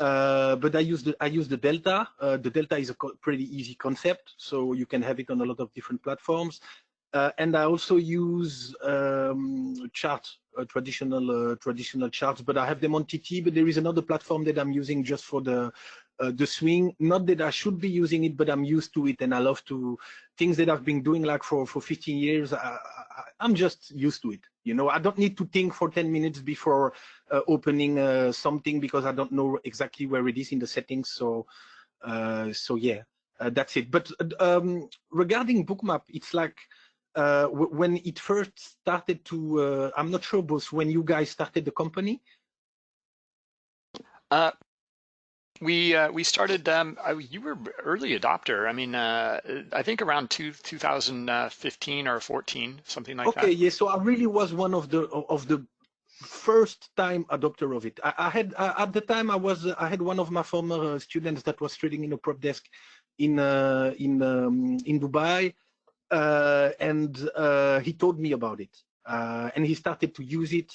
Uh, but I use the I use the Delta. Uh, the Delta is a pretty easy concept, so you can have it on a lot of different platforms. Uh, and I also use um, charts, uh, traditional uh, traditional charts, but I have them on TT. But there is another platform that I'm using just for the uh, the swing. Not that I should be using it, but I'm used to it, and I love to things that I've been doing like for for 15 years. I, I'm just used to it. You know, I don't need to think for 10 minutes before uh, opening uh, something because I don't know exactly where it is in the settings. So, uh, so yeah, uh, that's it. But um, regarding Bookmap, it's like uh, when it first started to, uh, I'm not sure, both when you guys started the company. We uh, we started. Um, I, you were early adopter. I mean, uh, I think around two, 2015 or 14, something like okay, that. Okay, yeah. So I really was one of the of the first time adopter of it. I, I had uh, at the time I was I had one of my former uh, students that was trading in a prop desk in uh, in um, in Dubai, uh, and he told me about it, and he started to use it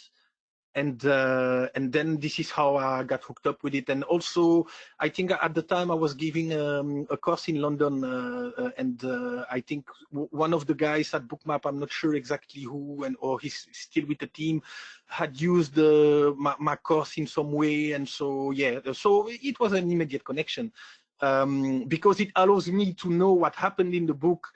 and uh, and then this is how I got hooked up with it. And also, I think at the time I was giving um, a course in London, uh, uh and uh, I think one of the guys at Bookmap, I'm not sure exactly who, and or he's still with the team, had used my, my, course in some way, and so yeah, so it was an immediate connection um, because it allows me to know what happened in the book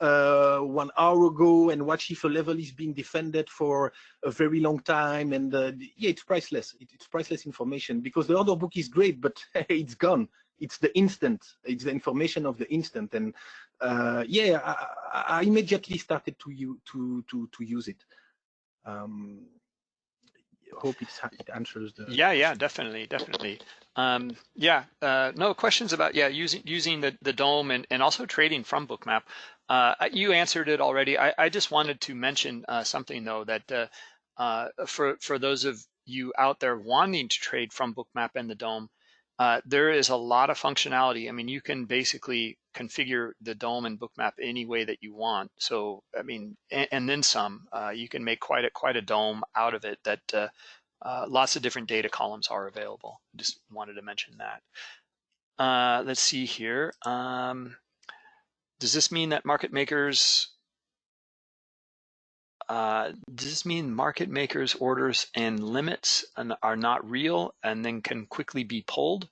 uh, one hour ago and watch if a level is being defended for a very long time. And uh, yeah, it's priceless. It, it's priceless information because the other book is great, but it's gone. It's the instant. It's the information of the instant. And uh, yeah, I, I, immediately started to, to, to, to use it. Um, hope it answers the yeah yeah definitely definitely um, yeah uh, no questions about yeah using using the the DOM and, and also trading from Bookmap uh, you answered it already. I, I just wanted to mention uh, something though that uh, uh, for for those of you out there wanting to trade from Bookmap and the DOM, uh, there is a lot of functionality. I mean, you can basically configure the DOM and Bookmap any way that you want. So, I mean, and, and then some. Uh, you can make quite a quite a DOM out of it. That lots of different data columns are available. Just wanted to mention that. let's see here. Um, does this mean that market makers uh, does this mean market makers orders and limits are not real and then can quickly be pulled?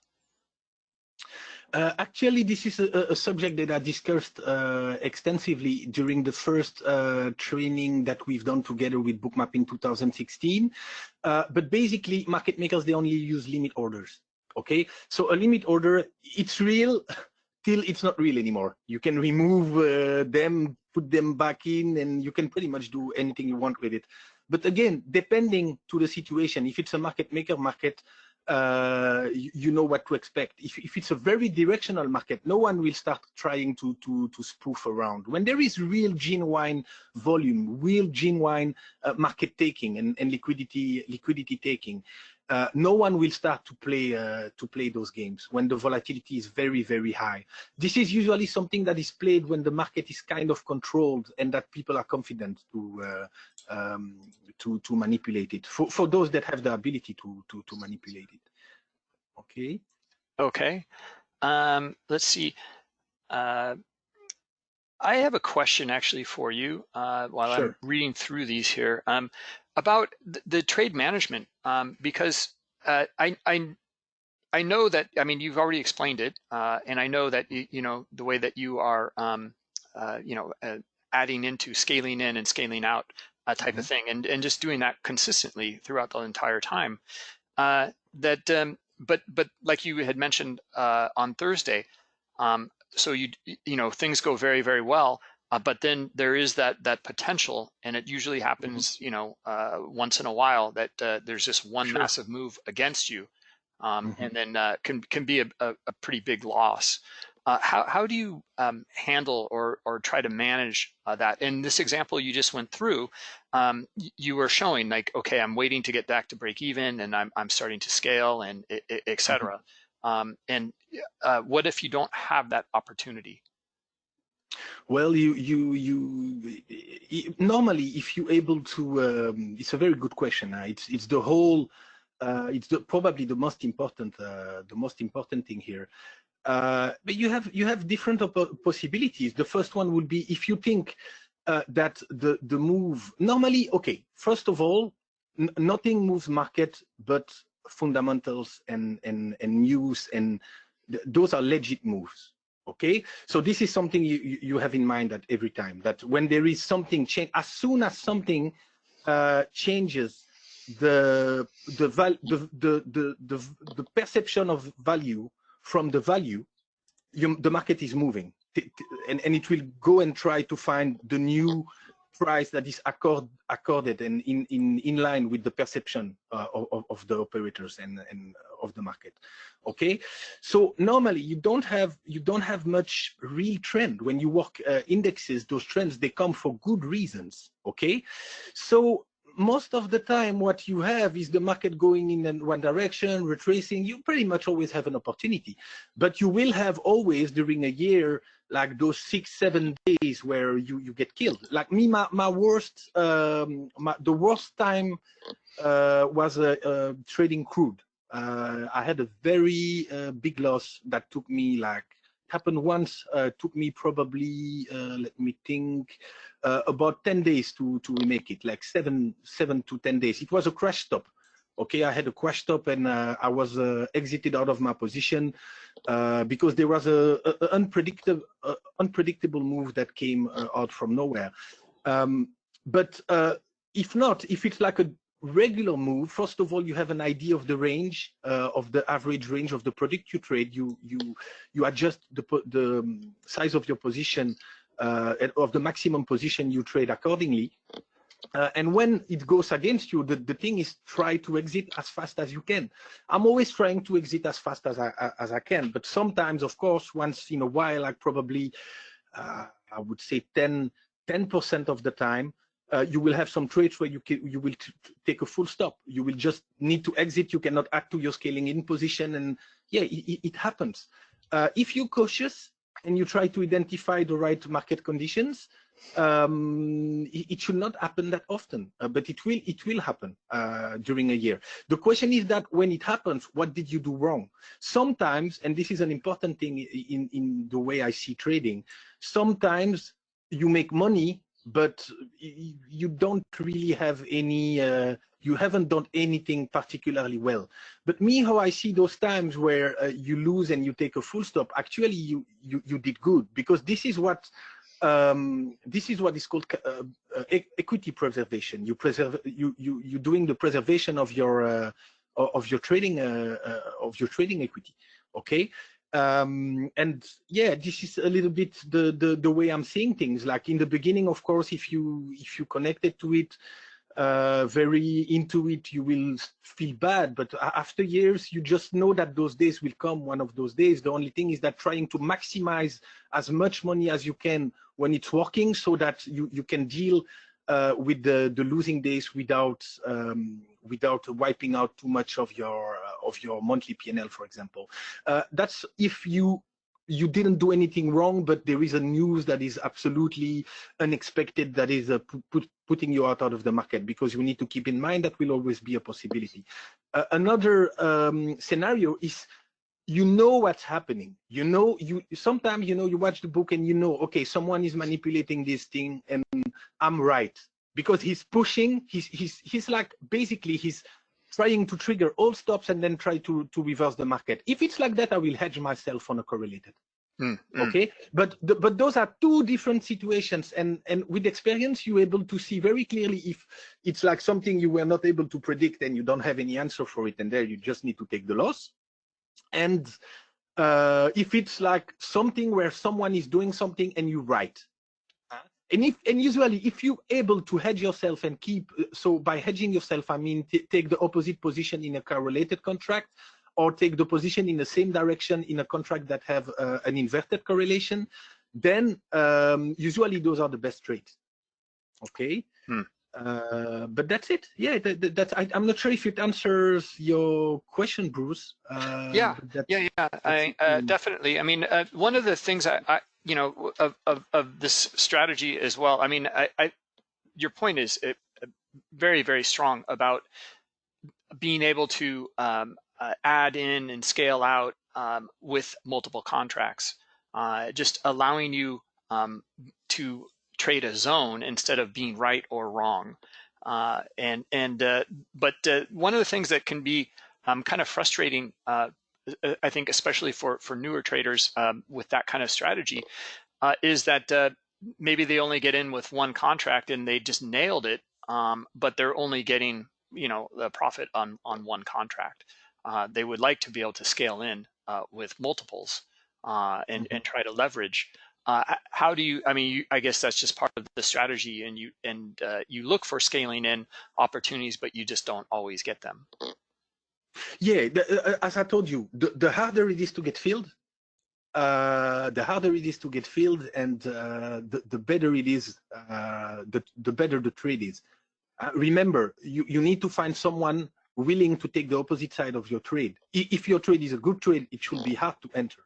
Uh, actually, this is a, a, subject that I discussed uh, extensively during the first uh, training that we've done together with Bookmap in 2016. Uh, but basically, market makers, they only use limit orders. Okay, so a limit order, it's real till it's not real anymore. You can remove uh, them, put them back in, and you can pretty much do anything you want with it. But again, depending to the situation, if it's a market maker market, uh, you, you, know what to expect. If, if, it's a very directional market, no one will start trying to, to, to spoof around. When there is real genuine volume, real genuine uh, market taking and, and, liquidity liquidity taking, uh, no one will start to play uh, to play those games when the volatility is very very high. This is usually something that is played when the market is kind of controlled and that people are confident to uh, um, to to manipulate it. For for those that have the ability to to to manipulate it. Okay. Okay. Um, let's see. Uh, I have a question actually for you uh, while sure. I'm reading through these here um, about the, the, trade management um, because uh, I, I I know that I mean you've already explained it uh, and I know that you, you, know the way that you are um, uh, you know uh, adding into scaling in and scaling out uh, type mm -hmm. of thing and and just doing that consistently throughout the entire time that um, but but like you had mentioned on Thursday um, so you you know things go very very well uh, but then there is that that potential and it usually mm-hmm. happens mm-hmm. you know uh, once in a while that uh, there's just one sure. massive move against you um, mm-hmm. and then uh, can can be a, a, a pretty big loss uh, how, how do you um, handle or, or try to manage uh, that? In this example you just went through, um, you were showing like, okay, I'm waiting to get back to break even and I'm, I'm starting to scale and et, et mm-hmm. cetera. Um, and uh, what if you don't have that opportunity? Well, you you you normally if you're able to, um, it's a very good question. Uh, it's it's the whole, uh, it's the, probably the most important uh, the most important thing here. Uh, but you have you have different possibilities. The first one would be if you think uh, that the the move normally okay. First of all, nothing moves market but fundamentals and and and news and th those are legit moves okay? So this is something you you have in mind that every time that when there is something change as soon as something uh, changes the the, the the the the the perception of value from the value you, the market is moving. And and it will go and try to find the new price that is accord, accorded and in, in, in line with the perception uh, of, of the operators and, and of the market. Okay, so normally you don't have you don't have much real trend when you work uh, indexes. Those trends they come for good reasons. Okay, so most of the time what you have is the market going in one direction, retracing, you pretty much always have an opportunity. But you will have always during a year like those six seven days where you you get killed like me my, my worst um my, the worst time uh was uh, uh trading crude i had a very uh, big loss that took me like happened once uh took me probably uh let me think uh, about 10 days to to remake it like seven seven to 10 days. It was a crash stop okay? I had a crash stop and uh, i was uh, exited out of my position uh, because there was a, a, a unpredictable unpredictable move that came uh, out from nowhere. Um, but uh, if not if it's like a regular move. First of all you have an idea of the range uh, of the average range of the product you trade. You you you adjust the the um, size of your position of the maximum position you trade accordingly. Uh, and when it goes against you, the, the thing is try to exit as fast as you can. I'm always trying to exit as fast as I, as I can, but sometimes, of course, once in a while, like probably, uh, I would say 10, 10% of the time, uh, you will have some trades where you can, you will take a full stop. You will just need to exit. You cannot add to your scaling in position, and yeah, it, it happens. Uh, if you're cautious and you try to identify the right market conditions, um, it, it, should not happen that often, uh, but it will it will happen uh, during a year. The question is that when it happens, what did you do wrong? Sometimes, and this is an important thing in in the way I see trading. Sometimes you make money, but you don't really have any uh, you haven't done anything particularly well. But me, how I see those times where uh, you lose and you take a full stop, actually you, you, you did good because this is what um, this is what is called uh, uh, equity preservation. You preserve you you you're doing the preservation of your uh, of your trading uh, of your trading equity. Okay, um, and yeah, this is a little bit the, the the way I'm seeing things. Like in the beginning, of course, if you if you connected to it uh, very into it, you will feel bad. But after years, you just know that those days will come. One of those days. The only thing is that trying to maximize as much money as you can when it's working, so that you you can deal uh, with the the losing days without um, without wiping out too much of your uh, of your monthly PNL, for example. Uh, that's if you you didn't do anything wrong, but there is a news that is absolutely unexpected that is uh, put, putting you out, out of the market because you need to keep in mind that will always be a possibility. Uh, another um, scenario is you know what's happening. You know, you sometimes you know you watch the book and you know, okay, someone is manipulating this thing and I'm right because he's pushing. He's he's he's like basically he's trying to trigger all stops and then try to, to reverse the market. If it's like that, I will hedge myself on a correlated. Mm, mm. Okay, but the, but those are two different situations, and and with experience, you're able to see very clearly if it's like something you were not able to predict and you don't have any answer for it, and there you just need to take the loss. And uh, if it's like something where someone is doing something and you write, and if and usually if you're able to hedge yourself and keep so by hedging yourself i mean take the opposite position in a correlated contract or take the position in the same direction in a contract that have uh, an inverted correlation then um, usually those are the best trades. Okay? Hmm. Uh, but that's it. Yeah that, that's I, am not sure if it answers your question Bruce. Uh, yeah. yeah yeah. I, uh, definitely. I mean uh, one of the things I, I you know, of, of, of this strategy as well. I mean, I, I your point is uh, very, very strong about being able to um, uh, add in and scale out um, with multiple contracts, uh, just allowing you um, to trade a zone instead of being right or wrong. Uh, and and uh, but uh, one of the things that can be um, kind of frustrating uh, I think especially for for newer traders um, with that kind of strategy, uh, is that uh, maybe they only get in with one contract and they just nailed it, um, but they're only getting you know the profit on on one contract. Uh, they would like to be able to scale in uh, with multiples uh, and mm-hmm. and try to leverage. How do you? I mean, you, I guess that's just part of the strategy, and you and you look for scaling in opportunities, but you just don't always get them. Yeah, the, uh, uh, as I told you, the, the harder it is to get filled, uh, the harder it is to get filled, and uh, the, the better it is, uh, the, the better the trade is. Uh, remember, you, you need to find someone willing to take the opposite side of your trade. If your trade is a good trade, it should be hard to enter.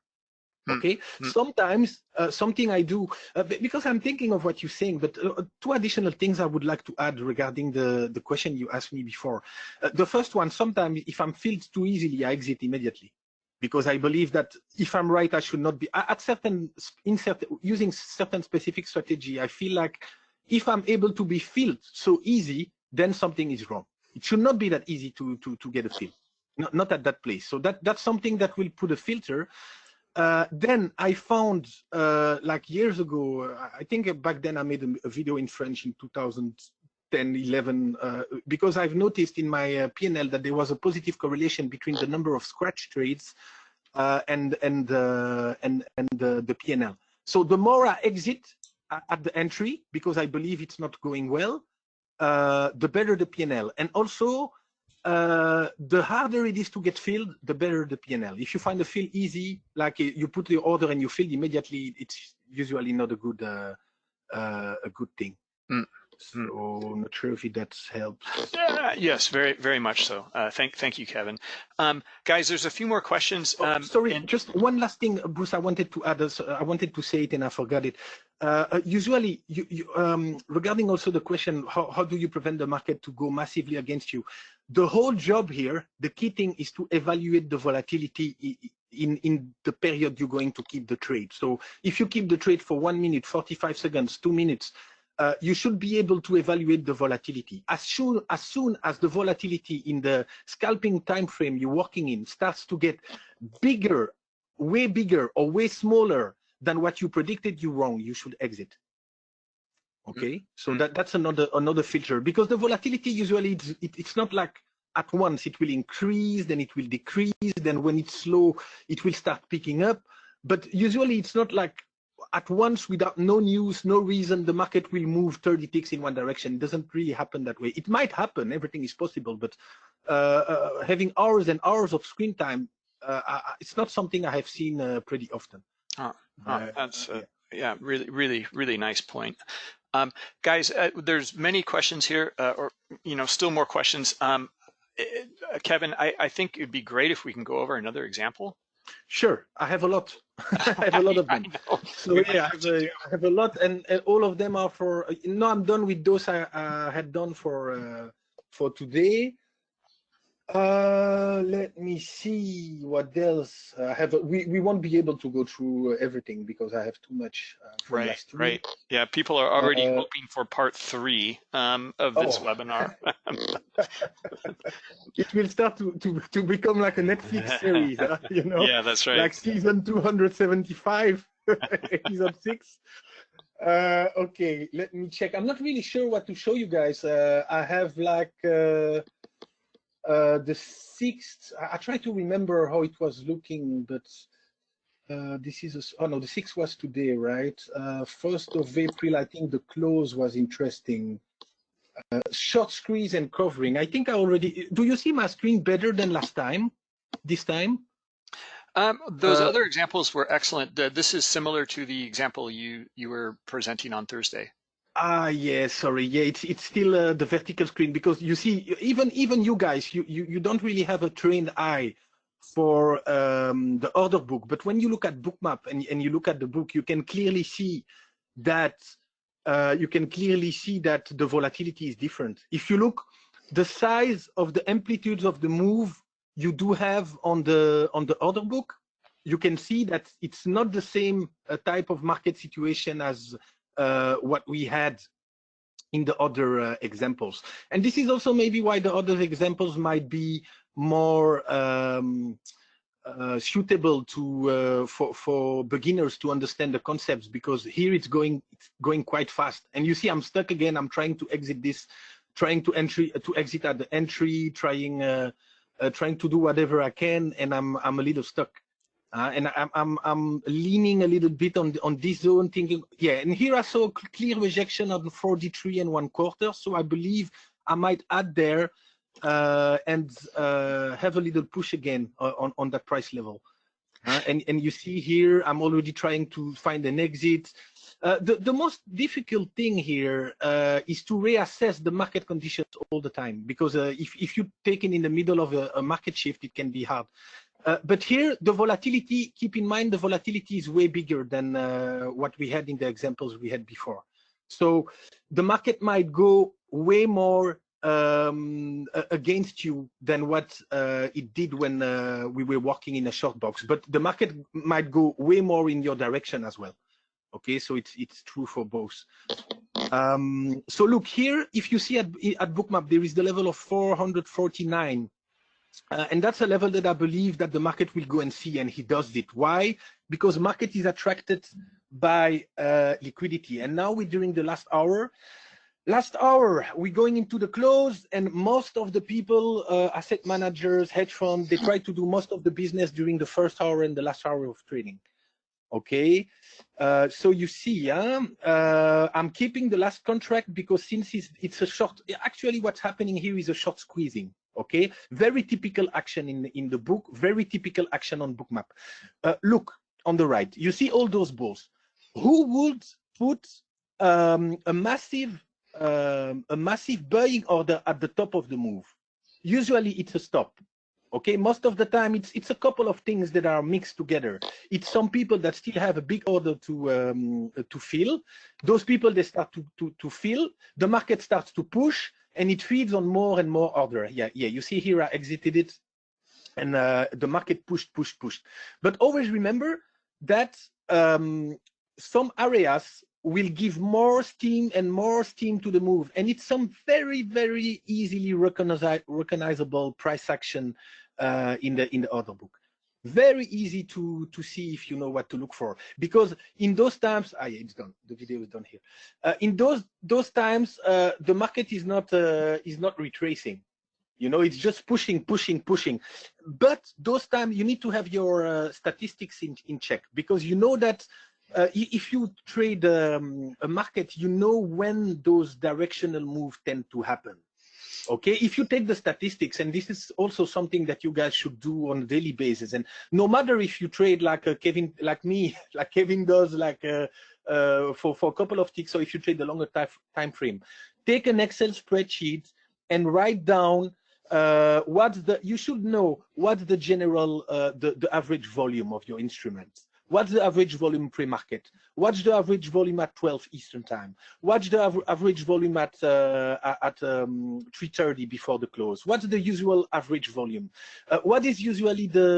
Hmm. okay? Mm. sometimes uh, something i do uh, because i'm thinking of what you're saying but uh, two additional things i would like to add regarding the the question you asked me before. Uh, the first one sometimes if i'm filled too easily i exit immediately. Because i believe that if i'm right i should not be at certain in certain using certain specific strategy i feel like if i'm able to be filled so easy then something is wrong. It should not be that easy to to to get a fill not, not at that place. So that that's something that will put a filter uh, then I found, uh, like years ago, I think back then I made a, a video in French in 2010, 11, uh, because I've noticed in my uh, PNL that there was a positive correlation between the number of scratch trades uh, and and uh, and and the PNL. So the more I exit at the entry, because I believe it's not going well, the better the PNL. And also, uh, the harder it is to get filled, the better the PNL. If you find the fill easy, like uh, you put the order and you fill immediately, it's usually not a good uh, uh, a good thing. Mm. So not sure if that helps. Yeah, yes, very very much so. Uh, thank thank you, Kevin. Um, guys, there's a few more questions. Oh, um, sorry, and... just one last thing, Bruce. I wanted to add. I wanted to say it and I forgot it. Uh, usually, you, you, um, regarding also the question, how, how do you prevent the market to go massively against you? The whole job here, the key thing is to evaluate the volatility in, in the period you're going to keep the trade. So if you keep the trade for one minute, 45 seconds, two minutes, uh, you should be able to evaluate the volatility. As soon, as soon as the volatility in the scalping time frame you're working in starts to get bigger, way bigger or way smaller than what you predicted you wrong, you should exit. Okay, mm -hmm. so that, that's another another filter because the volatility usually it's, it, it's not like at once it will increase, then it will decrease, then when it's slow, it will start picking up. But usually it's not like at once without no news, no reason, the market will move 30 ticks in one direction. It doesn't really happen that way. It might happen, everything is possible, but uh, uh, having hours and hours of screen time, uh, it's not something I have seen uh, pretty often. Oh, oh that's yeah. yeah. really, really, really nice point. Um, guys, uh, there's many questions here, uh, or you know, still more questions. Um, Kevin, I, I think it'd be great if we can go over another example. Sure, I have a lot. I have a lot of them. so yeah, I have, a, I have, a lot, and, and, all of them are for. No, I'm done with those I uh, had done for uh, for today. Uh, let me see what else I have. We we won't be able to go through everything because I have too much. Uh, right, right. Yeah, people are already uh, hoping for part three um, of this oh. webinar. it will start to, to to become like a Netflix series, huh? you know. Yeah, that's right. Like season 275, episode six. Uh, okay, let me check. I'm not really sure what to show you guys. Uh, I have like. Uh, the sixth, I, I, try to remember how it was looking, but uh, this is, a, oh no, the sixth was today, right? Uh, first of April, I think the close was interesting. Uh, short squeeze and covering. I think I already, do you see my screen better than last time, this time? Um, those uh, other examples were excellent. this is similar to the example you you were presenting on Thursday. Ah, yeah, sorry. Yeah, it's it's still uh, the vertical screen because you see, even even you guys, you you, you don't really have a trained eye for um, the order book. But when you look at Bookmap and and you look at the book, you can clearly see that uh, you can clearly see that the volatility is different. If you look, the size of the amplitudes of the move you do have on the on the order book, you can see that it's not the same uh, type of market situation as what we had in the other uh, examples. And this is also maybe why the other examples might be more um, uh, suitable to uh, for for beginners to understand the concepts because here it's going it's going quite fast and you see I'm stuck again I'm trying to exit this trying to entry to exit at the entry trying uh, uh, trying to do whatever I can and I'm I'm a little stuck uh, and I'm, I'm, I'm leaning a little bit on, on this zone thinking, yeah, and here I saw a clear rejection the 43 and one quarter. So I believe I might add there uh, and uh, have a little push again on, on that price level. Uh, and, and you see here, I'm already trying to find an exit. Uh, the, the most difficult thing here uh, is to reassess the market conditions all the time because if, if you take it in the middle of a, a market shift, it can be hard. Uh, but here, the volatility, keep in mind, the volatility is way bigger than uh, what we had in the examples we had before. So the market might go way more um, against you than what uh, it did when uh, we were working in a short box. But the market might go way more in your direction as well. Okay, so it's it's true for both. Um, so look here, if you see at, at Bookmap, there is the level of 449 uh, and that's a level that I believe that the market will go and see, and he does it. Why? Because market is attracted by uh, liquidity. And now we're during the last hour. Last hour, we're going into the close, and most of the people, uh, asset managers, hedge funds, they try to do most of the business during the first hour and the last hour of trading. Okay, uh, so you see, uh, I'm keeping the last contract because since it's, it's a short, actually what's happening here is a short squeezing okay? Very typical action in in the book very typical action on Bookmap. Uh, look on the right you see all those balls. Who would put um, a massive um, a massive buying order at the top of the move? Usually it's a stop okay most of the time it's it's a couple of things that are mixed together it's some people that still have a big order to um, to fill those people they start to to to fill the market starts to push and it feeds on more and more order. Yeah, yeah. You see here, I exited it, and uh, the market pushed, pushed, pushed. But always remember that um, some areas will give more steam and more steam to the move. And it's some very, very easily recognizable price action uh, in the in the order book. Very easy to to see if you know what to look for. Because in those times, ah, yeah, it's done. The video is done here. Uh, in those those times, uh, the market is not uh, is not retracing. You know, it's just pushing, pushing, pushing. But those times you need to have your uh, statistics in, in check because you know that uh, if you trade um, a market, you know when those directional moves tend to happen. Okay, if you take the statistics, and this is also something that you guys should do on a daily basis, and no matter if you trade like a Kevin, like me, like Kevin does, like uh, uh, for for a couple of ticks, or if you trade the longer time time frame, take an Excel spreadsheet and write down uh, what's the you should know what's the general uh, the the average volume of your instruments What's the average volume pre-market? What's the average volume at 12 Eastern time? What's the av average volume at uh, at um, 3:30 before the close? What's the usual average volume? Uh, what is usually the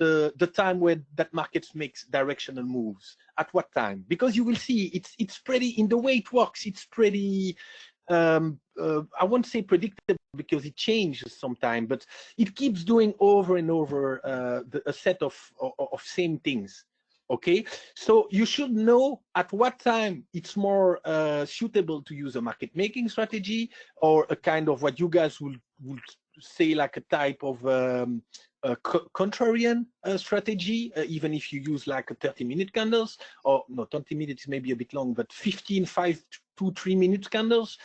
the the time where that market makes directional moves? At what time? Because you will see it's it's pretty in the way it works. It's pretty um, uh, I won't say predictable because it changes sometimes, but it keeps doing over and over uh, the, a set of, of, of same things okay? So you should know at what time it's more uh, suitable to use a market making strategy or a kind of what you guys will would say like a type of um, a contrarian uh, strategy uh, even if you use like a 30 minute candles or no 20 minutes maybe a bit long but 15 5 to 3 minute candles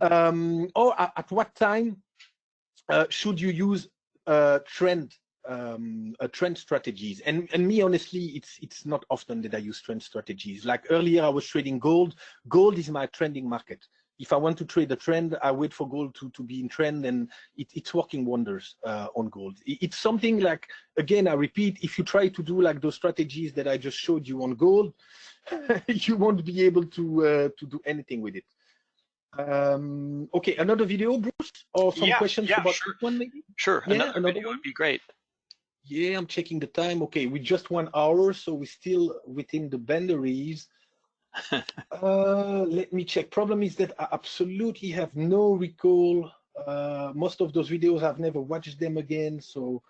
um, or at, at, what time uh, should you use trend um, uh, trend strategies. And and me honestly, it's it's not often that I use trend strategies. Like earlier, I was trading gold. Gold is my trending market. If I want to trade a trend, I wait for gold to to be in trend, and it, it's working wonders uh, on gold. It's something like again, I repeat, if you try to do like those strategies that I just showed you on gold, you won't be able to uh, to do anything with it. Um, okay, another video, Bruce, or some yeah, questions yeah, about sure. one maybe? Sure, yeah, another, another video one? would be great. Yeah, I'm checking the time. Okay, we just one hour, so we're still within the boundaries. uh, let me check. Problem is that I absolutely have no recall. Uh, most of those videos, I've never watched them again. So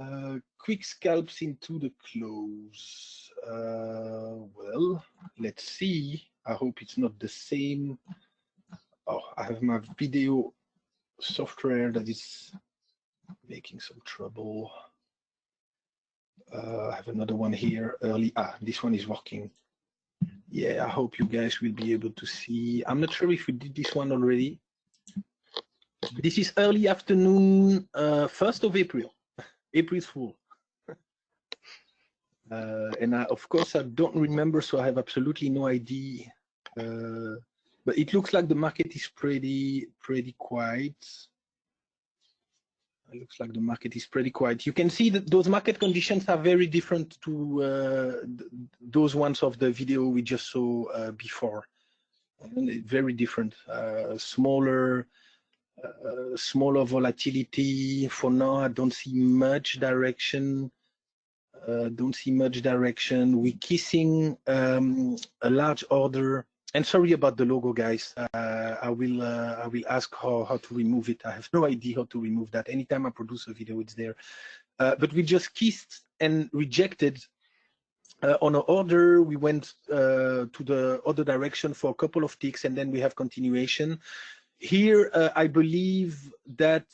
uh, quick scalps into the close. Uh, well, let's see. I hope it's not the same. Oh, I have my video software that is making some trouble. Uh, I have another one here early. Ah, this one is working. Yeah, I hope you guys will be able to see. I'm not sure if we did this one already. This is early afternoon, uh, 1st of April. April's Fool. Uh, and I, of course, I don't remember, so I have absolutely no idea. Uh, but it looks like the market is pretty, pretty quiet. It looks like the market is pretty quiet. You can see that those market conditions are very different to uh, those ones of the video we just saw uh, before. Very different, uh, smaller, uh, smaller volatility. For now, I don't see much direction. Uh, don't see much direction. We're kissing um, a large order and sorry about the logo, guys. Uh, I will uh, I will ask how, how to remove it. I have no idea how to remove that. Anytime I produce a video, it's there. Uh, but we just kissed and rejected uh, on our order. We went uh, to the other direction for a couple of ticks, and then we have continuation. Here, uh, I believe that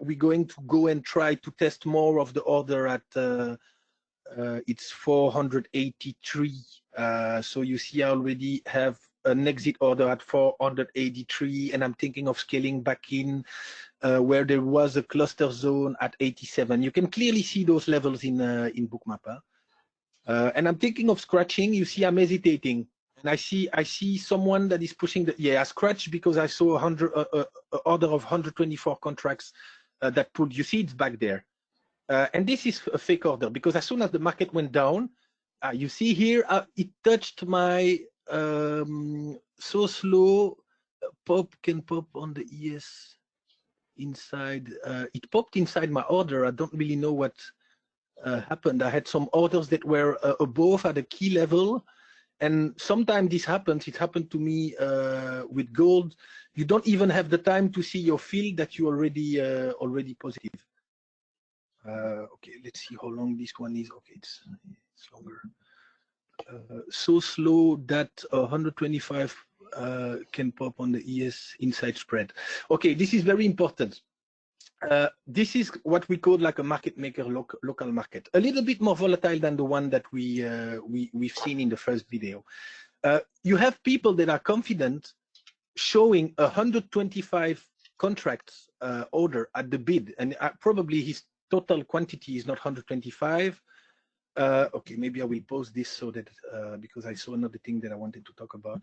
we're going to go and try to test more of the order at it's 483. so you see, I already have an exit order at 483, and I'm thinking of scaling back in uh, where there was a cluster zone at 87. You can clearly see those levels in uh, in Bookmap. Uh, and I'm thinking of scratching. You see, I'm hesitating, and I see I see someone that is pushing the yeah. I scratched because I saw a hundred uh, uh, order of 124 contracts uh, that pulled. You see, it's back there, uh, and this is a fake order because as soon as the market went down, you see here it touched my um, so slow uh, pop can pop on the ES inside. Uh, it popped inside my order. I don't really know what uh, happened. I had some orders that were uh, above at a key level, And sometimes this happens. It happened to me uh, with gold. You don't even have the time to see your field that you already uh, already positive. Okay, let's see how long this one is. Okay, it's, it's longer. Uh, so slow that 125 uh, can pop on the ES inside spread. Okay, this is very important. Uh, this is what we call like a market maker loc local market, a little bit more volatile than the one that we, uh, we we've seen in the first video. Uh, you have people that are confident showing 125 contracts uh, order at the bid, and uh, probably his total quantity is not 125. Okay, maybe I will pause this so that because I saw another thing that I wanted to talk about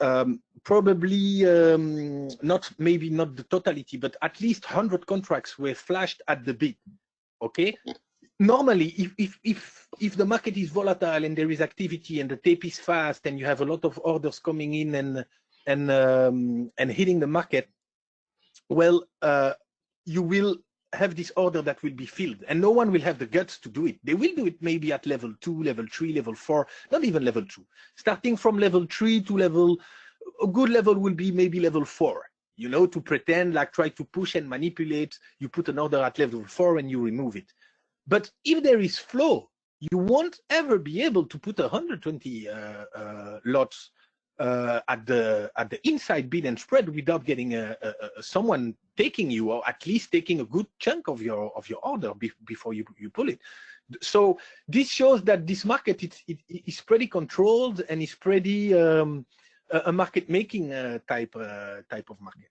um, probably um, not maybe not the totality, but at least 100 contracts were flashed at the bid. Okay. Normally, if if if if the market is volatile and there is activity and the tape is fast and you have a lot of orders coming in and and um, and hitting the market, well, uh, you will have this order that will be filled and no one will have the guts to do it. They will do it maybe at level two, level three, level four, not even level two. Starting from level three to level, a good level will be maybe level four, you know, to pretend like try to push and manipulate. You put an order at level four and you remove it. But if there is flow, you won't ever be able to put 120 uh, uh, lots uh, at the at the inside bid and spread without getting a, a, a, someone taking you or at least taking a good chunk of your of your order be, before you you pull it. So this shows that this market it, it is pretty controlled and is pretty um, a market making uh, type uh, type of market.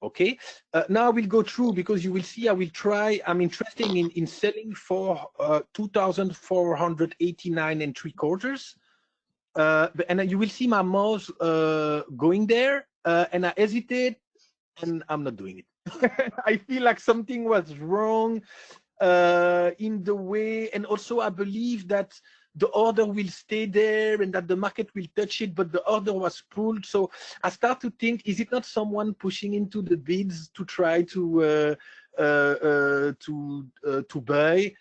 Okay, uh, now we'll go through because you will see I will try. I'm interested in in selling for uh, 2,489 and three quarters and you will see my mouse uh, going there, uh, and I hesitate, and I'm not doing it. I feel like something was wrong uh, in the way, and also I believe that the order will stay there and that the market will touch it, but the order was pulled. So I start to think, is it not someone pushing into the bids to try to uh, uh, to to buy?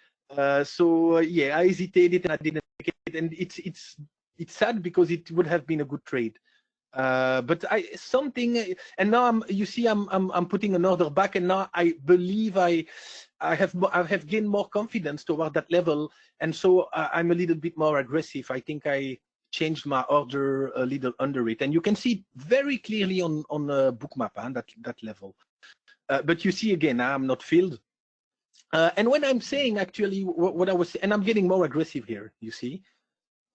so yeah, I hesitated and I didn't make it, and it's it's it's sad because it would have been a good trade. Uh, but I something and now I'm you see I'm I'm I'm putting an order back and now I believe I I have I have gained more confidence toward that level and so I'm a little bit more aggressive. I think I changed my order a little under it and you can see very clearly on on a Bookmap and that that level. Uh, but you see again I'm not filled. Uh, and when I'm saying actually what, what I was saying, and I'm getting more aggressive here, you see.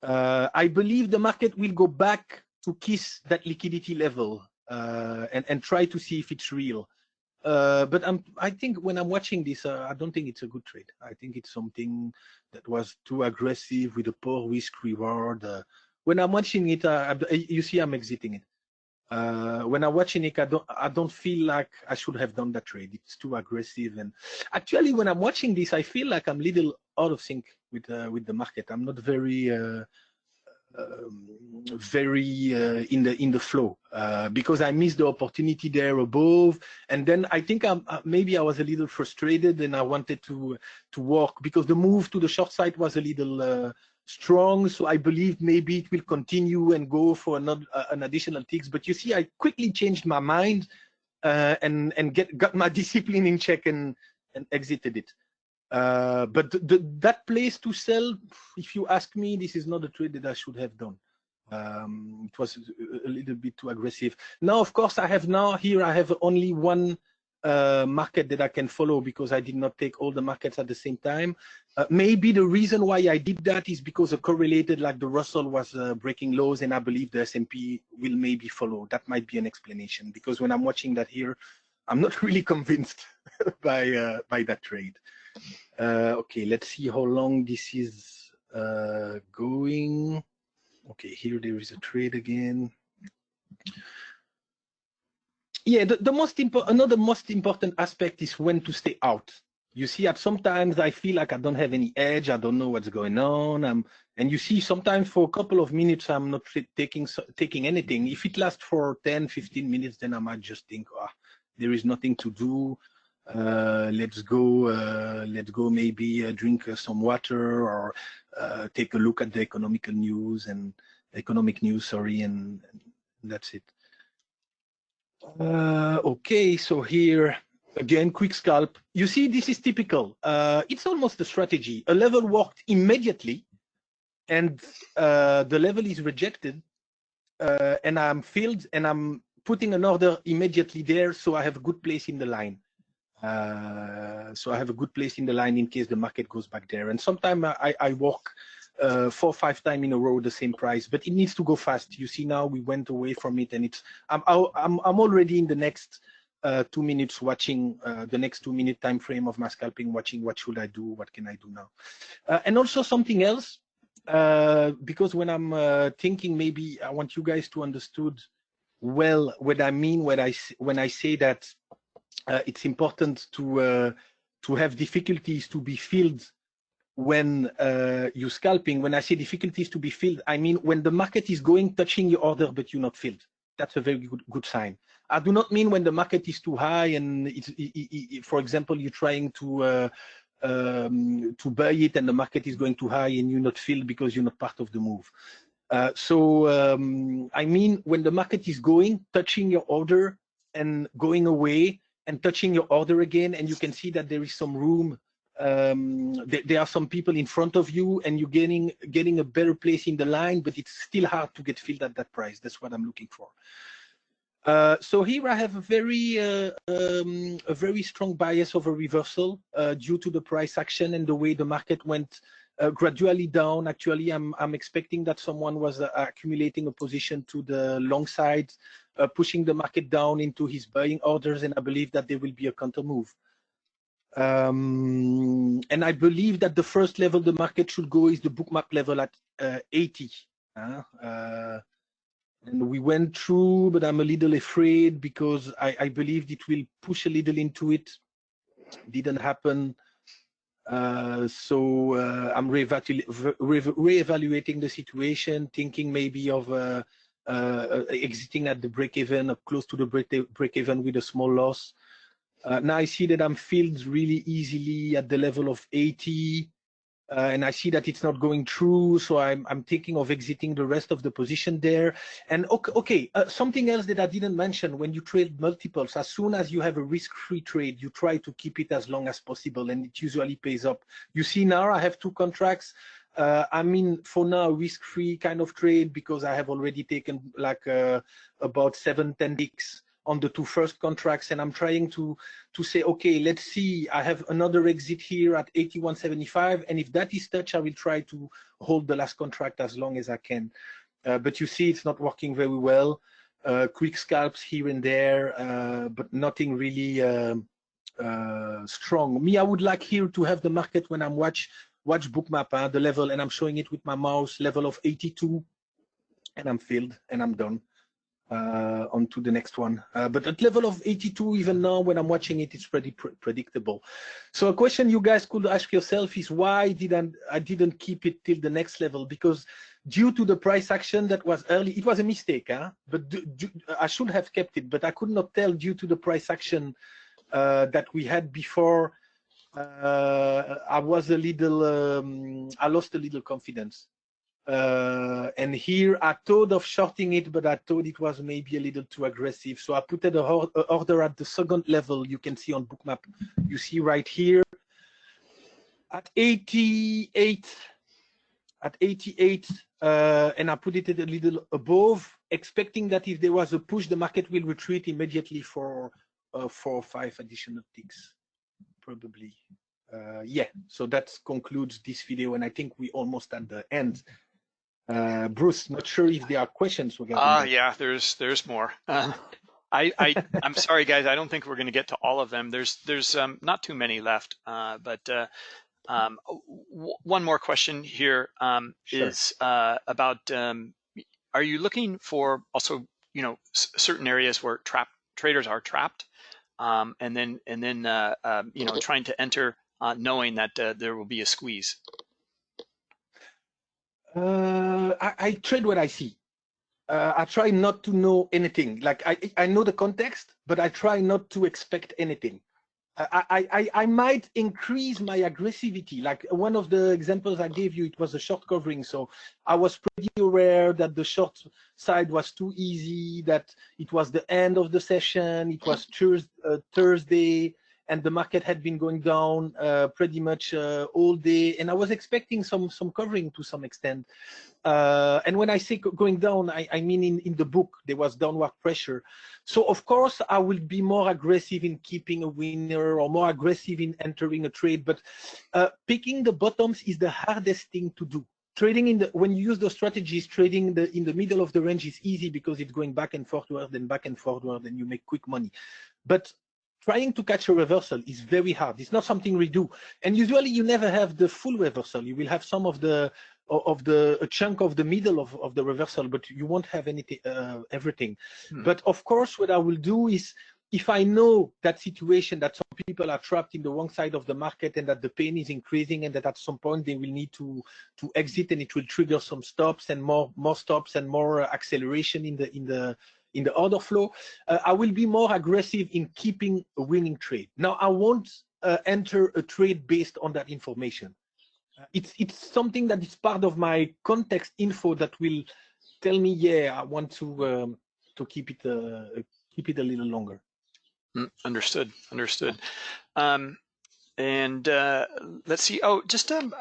Uh, I believe the market will go back to kiss that liquidity level uh, and, and try to see if it's real. Uh, but I'm, I think when I'm watching this, uh, I don't think it's a good trade. I think it's something that was too aggressive with a poor risk reward. Uh, when I'm watching it, uh, you see I'm exiting it. when I'm watching it, I don't, I don't feel like I should have done that trade. It's too aggressive. And actually, when I'm watching this, I feel like I'm little out of sync with uh, with the market. I'm not very uh, um, very uh, in the in the flow uh, because I missed the opportunity there above, and then I think I'm, uh, maybe I was a little frustrated and I wanted to to work because the move to the short side was a little uh, strong. So I believe maybe it will continue and go for another an additional ticks. But you see, I quickly changed my mind and and get got my discipline in check and and exited it. Uh, but the, that place to sell, if you ask me, this is not a trade that I should have done. Um, it was a little bit too aggressive. Now, of course, I have now here, I have only one uh, market that I can follow because I did not take all the markets at the same time. Uh, maybe the reason why I did that is because a correlated, like the Russell was uh, breaking lows and I believe the S&P will maybe follow. That might be an explanation because when I'm watching that here, I'm not really convinced by uh, by that trade. Uh, okay, let's see how long this is uh, going. Okay, here there is a trade again. Yeah, the, the most important, another most important aspect is when to stay out. You see, at sometimes I feel like I don't have any edge. I don't know what's going on. I'm, and you see, sometimes for a couple of minutes, I'm not taking taking anything. If it lasts for 10, 15 minutes, then I might just think, oh, there is nothing to do. Uh, let's go, uh, let's go maybe uh, drink some water or take a look at the economical news and economic news, sorry, and that's it. Okay, so here again, quick scalp. You see, this is typical. Uh, it's almost a strategy. A level worked immediately, and uh, the level is rejected, uh, and I'm filled, and I'm putting an order immediately there, so I have a good place in the line. Uh, so I have a good place in the line in case the market goes back there. And sometimes I, I work uh, four or five times in a row the same price, but it needs to go fast. You see now we went away from it, and it's I'm I'm I'm already in the next uh, two minutes watching uh, the next two minute time frame of my scalping, watching what should I do, what can I do now, uh, and also something else. Uh, because when I'm thinking, maybe I want you guys to understood well what I mean when I when I say that it's important to to have difficulties to be filled when uh, you're scalping, when I say difficulties to be filled, I mean when the market is going, touching your order, but you're not filled. That's a very good, good sign. I do not mean when the market is too high and it's, it, it, for example, you're trying to uh, um, to buy it and the market is going too high and you're not filled because you're not part of the move. Uh, so um, I mean when the market is going, touching your order and going away and touching your order again, and you can see that there is some room um, th there are some people in front of you and you're getting getting a better place in the line, but it's still hard to get filled at that price. That's what I'm looking for. Uh, so here I have a very uh, um, a very strong bias of a reversal uh, due to the price action and the way the market went uh, gradually down. Actually, I'm I'm expecting that someone was uh, accumulating a position to the long side, uh, pushing the market down into his buying orders, and I believe that there will be a counter move. Um, and I believe that the first level the market should go is the bookmap level at uh, 80. Uh, uh, and we went through, but I'm a little afraid because I, I believed it will push a little into it. Didn't happen. Uh, so uh, I'm re-evaluating the situation, thinking maybe of uh, uh exiting at the break even, close to the break, break even with a small loss. Uh, now I see that I'm filled really easily at the level of 80, uh, and I see that it's not going through, so I'm, I'm thinking of exiting the rest of the position there. And okay, okay uh, something else that I didn't mention, when you trade multiples, as soon as you have a risk-free trade, you try to keep it as long as possible, and it usually pays up. You see now I have two contracts. Uh, I mean, for now, risk-free kind of trade because I have already taken like uh, about seven, 10 ticks on the two first contracts and I'm trying to to say okay let's see. I have another exit here at 81.75 and if that is touch I will try to hold the last contract as long as I can. Uh, but you see it's not working very well. Uh, quick scalps here and there uh, but nothing really um, uh, strong. Me I would like here to have the market when I'm watch watch bookmap uh, the level and I'm showing it with my mouse level of 82 and I'm filled and I'm done uh, onto the next one. Uh, but at level of 82, even now when I'm watching it, it's pretty pr predictable. So a question you guys could ask yourself is why didn't I didn't keep it till the next level? Because due to the price action that was early, it was a mistake, huh? But I should have kept it, but I could not tell due to the price action uh, that we had before. Uh, I was a little, um, I lost a little confidence. Uh, and here I thought of shorting it, but I thought it was maybe a little too aggressive. So I put an order at the second level you can see on bookmap. You see right here at 88, at 88, uh, and I put it a little above, expecting that if there was a push, the market will retreat immediately for uh, four or five additional ticks, probably. Uh, yeah, so that concludes this video, and I think we almost at the end. Uh, Bruce, not sure if there are questions. Ah, uh, yeah, there's there's more. Uh, I, I I'm sorry, guys. I don't think we're going to get to all of them. There's there's um, not too many left. Uh, but uh, um, one more question here um, sure. is uh, about: um, Are you looking for also you know certain areas where trap traders are trapped, um, and then and then uh, um, you know trying to enter uh, knowing that uh, there will be a squeeze? Uh, I, I, trade what I see. Uh, I try not to know anything. Like I, I know the context, but I try not to expect anything. I, I, I might increase my aggressivity. Like one of the examples I gave you, it was a short covering. So I was pretty aware that the short side was too easy, that it was the end of the session, it was uh, Thursday, and the market had been going down uh, pretty much uh, all day. And I was expecting some some covering to some extent. Uh, and when I say going down, I, I, mean in, in the book, there was downward pressure. So of course, I will be more aggressive in keeping a winner or more aggressive in entering a trade. But uh, picking the bottoms is the hardest thing to do. Trading in the when you use those strategies, trading in the in the middle of the range is easy because it's going back and forward and back and forward, and you make quick money. But trying to catch a reversal is very hard. It's not something we do. And usually you never have the full reversal. You will have some of the of the a chunk of the middle of, of the reversal, but you won't have anything uh, everything. Hmm. But of course, what I will do is if I know that situation that some people are trapped in the wrong side of the market and that the pain is increasing and that at some point they will need to to exit and it will trigger some stops and more more stops and more acceleration in the in the in the order flow, uh, I will be more aggressive in keeping a winning trade. Now, I won't uh, enter a trade based on that information. Uh, it's it's something that is part of my context info that will tell me, yeah, I want to um, to keep it uh, keep it a little longer. Mm, understood. Understood. Um, and uh, let's see. Oh, just um,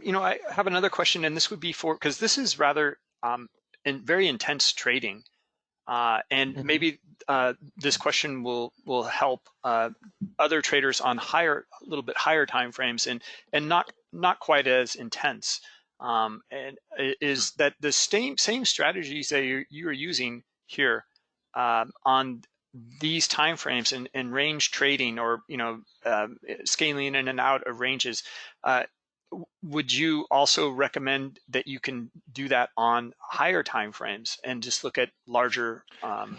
you know, I have another question, and this would be for because this is rather um, in very intense trading. Uh, and mm-hmm. maybe uh, this question will will help uh, other traders on higher, a little bit higher time frames, and and not not quite as intense. Um, and is that the same same strategies that you're, you're using here um, on these time frames and, and range trading, or you know, um, scaling in and out of ranges? Uh, would you also recommend that you can do that on higher time frames and just look at larger um...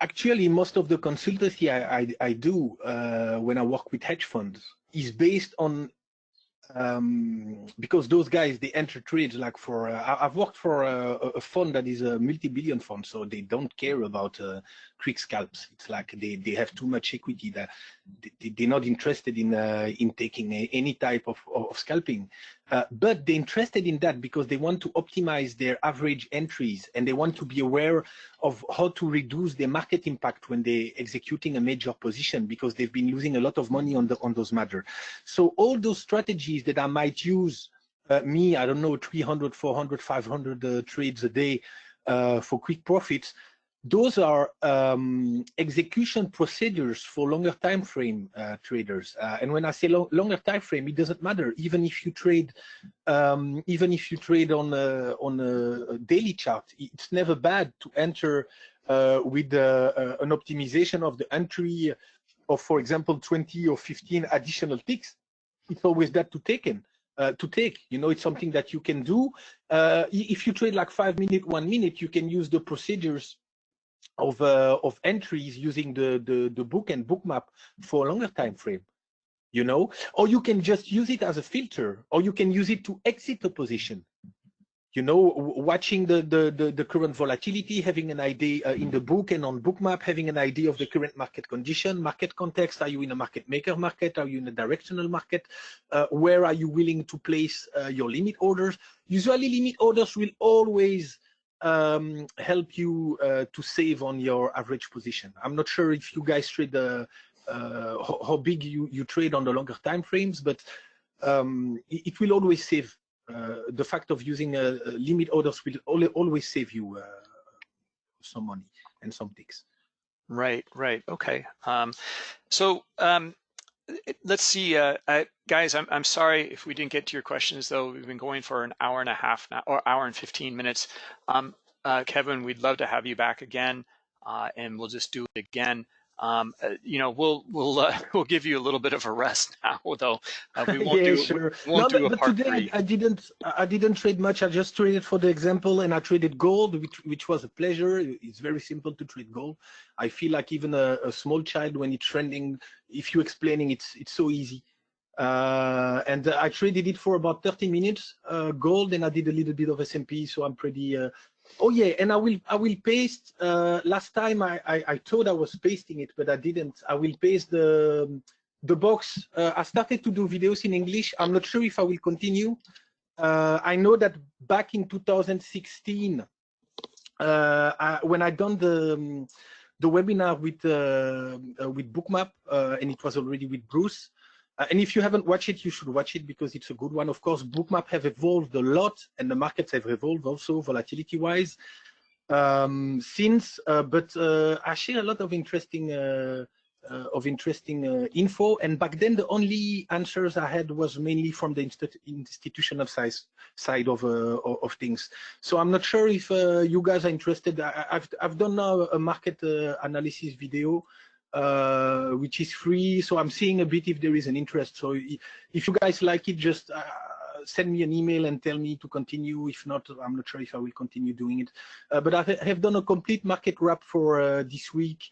actually most of the consultancy i, I, I do uh, when i work with hedge funds is based on um, because those guys they enter trades like for uh, I've worked for a, a, fund that is a multi-billion fund, so they don't care about uh, quick scalps. It's like they, they have too much equity that they, are not interested in uh, in taking a, any type of, of scalping. Uh, but they're interested in that because they want to optimize their average entries and they want to be aware of how to reduce their market impact when they're executing a major position because they've been losing a lot of money on the on those matters. So all those strategies that I might use uh, me, I don't know, 300, 400, 500 uh, trades a day uh, for quick profits, those are um, execution procedures for longer time frame uh, traders. Uh, and when I say lo longer time frame, it doesn't matter. Even if you trade, um, even if you trade on a, on a daily chart, it's never bad to enter uh, with uh, an optimization of the entry of, for example, 20 or 15 additional ticks. It's always that to take in. Uh, to take. You know, it's something that you can do. Uh, if you trade like five minute, one minute, you can use the procedures of uh, of entries using the, the the book and bookmap for a longer time frame you know? Or you can just use it as a filter or you can use it to exit a position you know? Watching the the the, the current volatility having an idea uh, in the book and on bookmap having an idea of the current market condition market context. Are you in a market maker market? Are you in a directional market? Uh, where are you willing to place uh, your limit orders? Usually limit orders will always um, help you uh, to save on your average position. I'm not sure if you guys trade the uh, how, big you, you trade on the longer time frames, but um, it, will always save. Uh, the fact of using a, a limit orders will always save you uh, some money and some ticks. Right, right, okay. Um, so um, let's see, uh, guys, I'm, I'm sorry if we didn't get to your questions, though. We've been going for an hour and a half now, or hour and 15 minutes. Um, uh, Kevin, we'd love to have you back again, uh, and we'll just do it again. Um, uh, you know, we'll we'll uh, we'll give you a little bit of a rest now, though. Uh, we won't yeah, do sure. we won't no, do but, but today three. I didn't I didn't trade much. I just traded for the example, and I traded gold, which which was a pleasure. It's very simple to trade gold. I feel like even a, a small child when it's trending, if you're explaining, it's it's so easy. Uh, and I traded it for about 30 minutes, uh, gold, and I did a little bit of S&P, so I'm pretty uh, Oh yeah, and I will I will paste. Uh, last time I, I, I thought I was pasting it, but I didn't. I will paste the the box. Uh, I started to do videos in English. I'm not sure if I will continue. Uh, I know that back in 2016, uh, I, when I done the um, the webinar with uh, uh, with Bookmap, and it was already with Bruce. Uh, and if you haven't watched it, you should watch it because it's a good one. Of course, Bookmap have evolved a lot and the markets have evolved also volatility-wise um, since, uh, but uh, I share a lot of interesting uh, uh, of interesting uh, info. And back then, the only answers I had was mainly from the institutional size, side of of things. So I'm not sure if you guys are interested. I, have I've done now a market analysis video uh, which is free. So I'm seeing a bit if there is an interest. So if you guys like it, just uh, send me an email and tell me to continue. If not, I'm not sure if I will continue doing it. Uh, but I have done a complete market wrap for uh, this week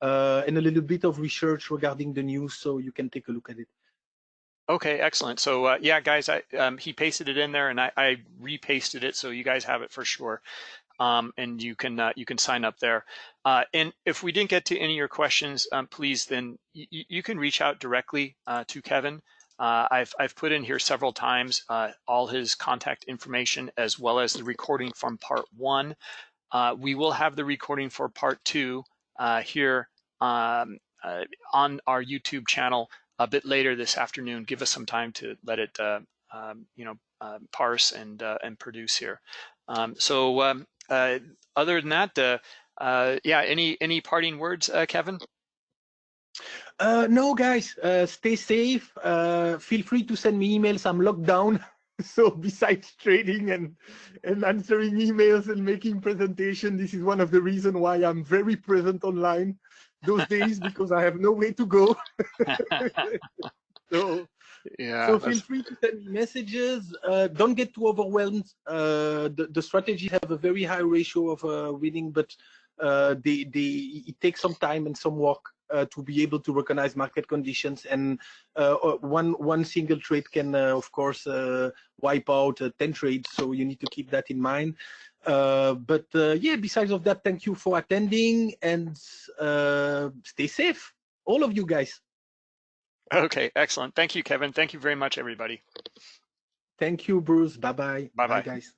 uh, and a little bit of research regarding the news, so you can take a look at it. Okay, excellent. So uh, yeah, guys, I, um, he pasted it in there, and I, I repasted it, so you guys have it for sure um, and you can uh, you can sign up there. Uh, and if we didn't get to any of your questions, um, please then you can reach out directly uh, to Kevin. Uh, I've I've put in here several times uh, all his contact information as well as the recording from part one. Uh, we will have the recording for part two here um, on our YouTube channel a bit later this afternoon. Give us some time to let it um, you know parse and and produce here. Um, so um, uh, other than that, uh, uh, yeah, any any parting words, Kevin? Uh, no, guys, uh, stay safe. Uh, feel free to send me emails. I'm locked down. so besides trading and, and answering emails and making presentation, this is one of the reasons why I'm very present online those days because I have no way to go. so yeah. So feel free to send me messages. Uh, don't get too overwhelmed. Uh, the, the strategies have a very high ratio of uh, winning, but uh, they, they, it takes some time and some work uh, to be able to recognize market conditions. And uh, one, one single trade can, of course, wipe out 10 trades. So you need to keep that in mind. Uh but yeah, besides of that, thank you for attending and uh stay safe, all of you guys. Okay, excellent. Thank you, Kevin. Thank you very much, everybody. Thank you, Bruce. Bye-bye. Bye-bye. guys.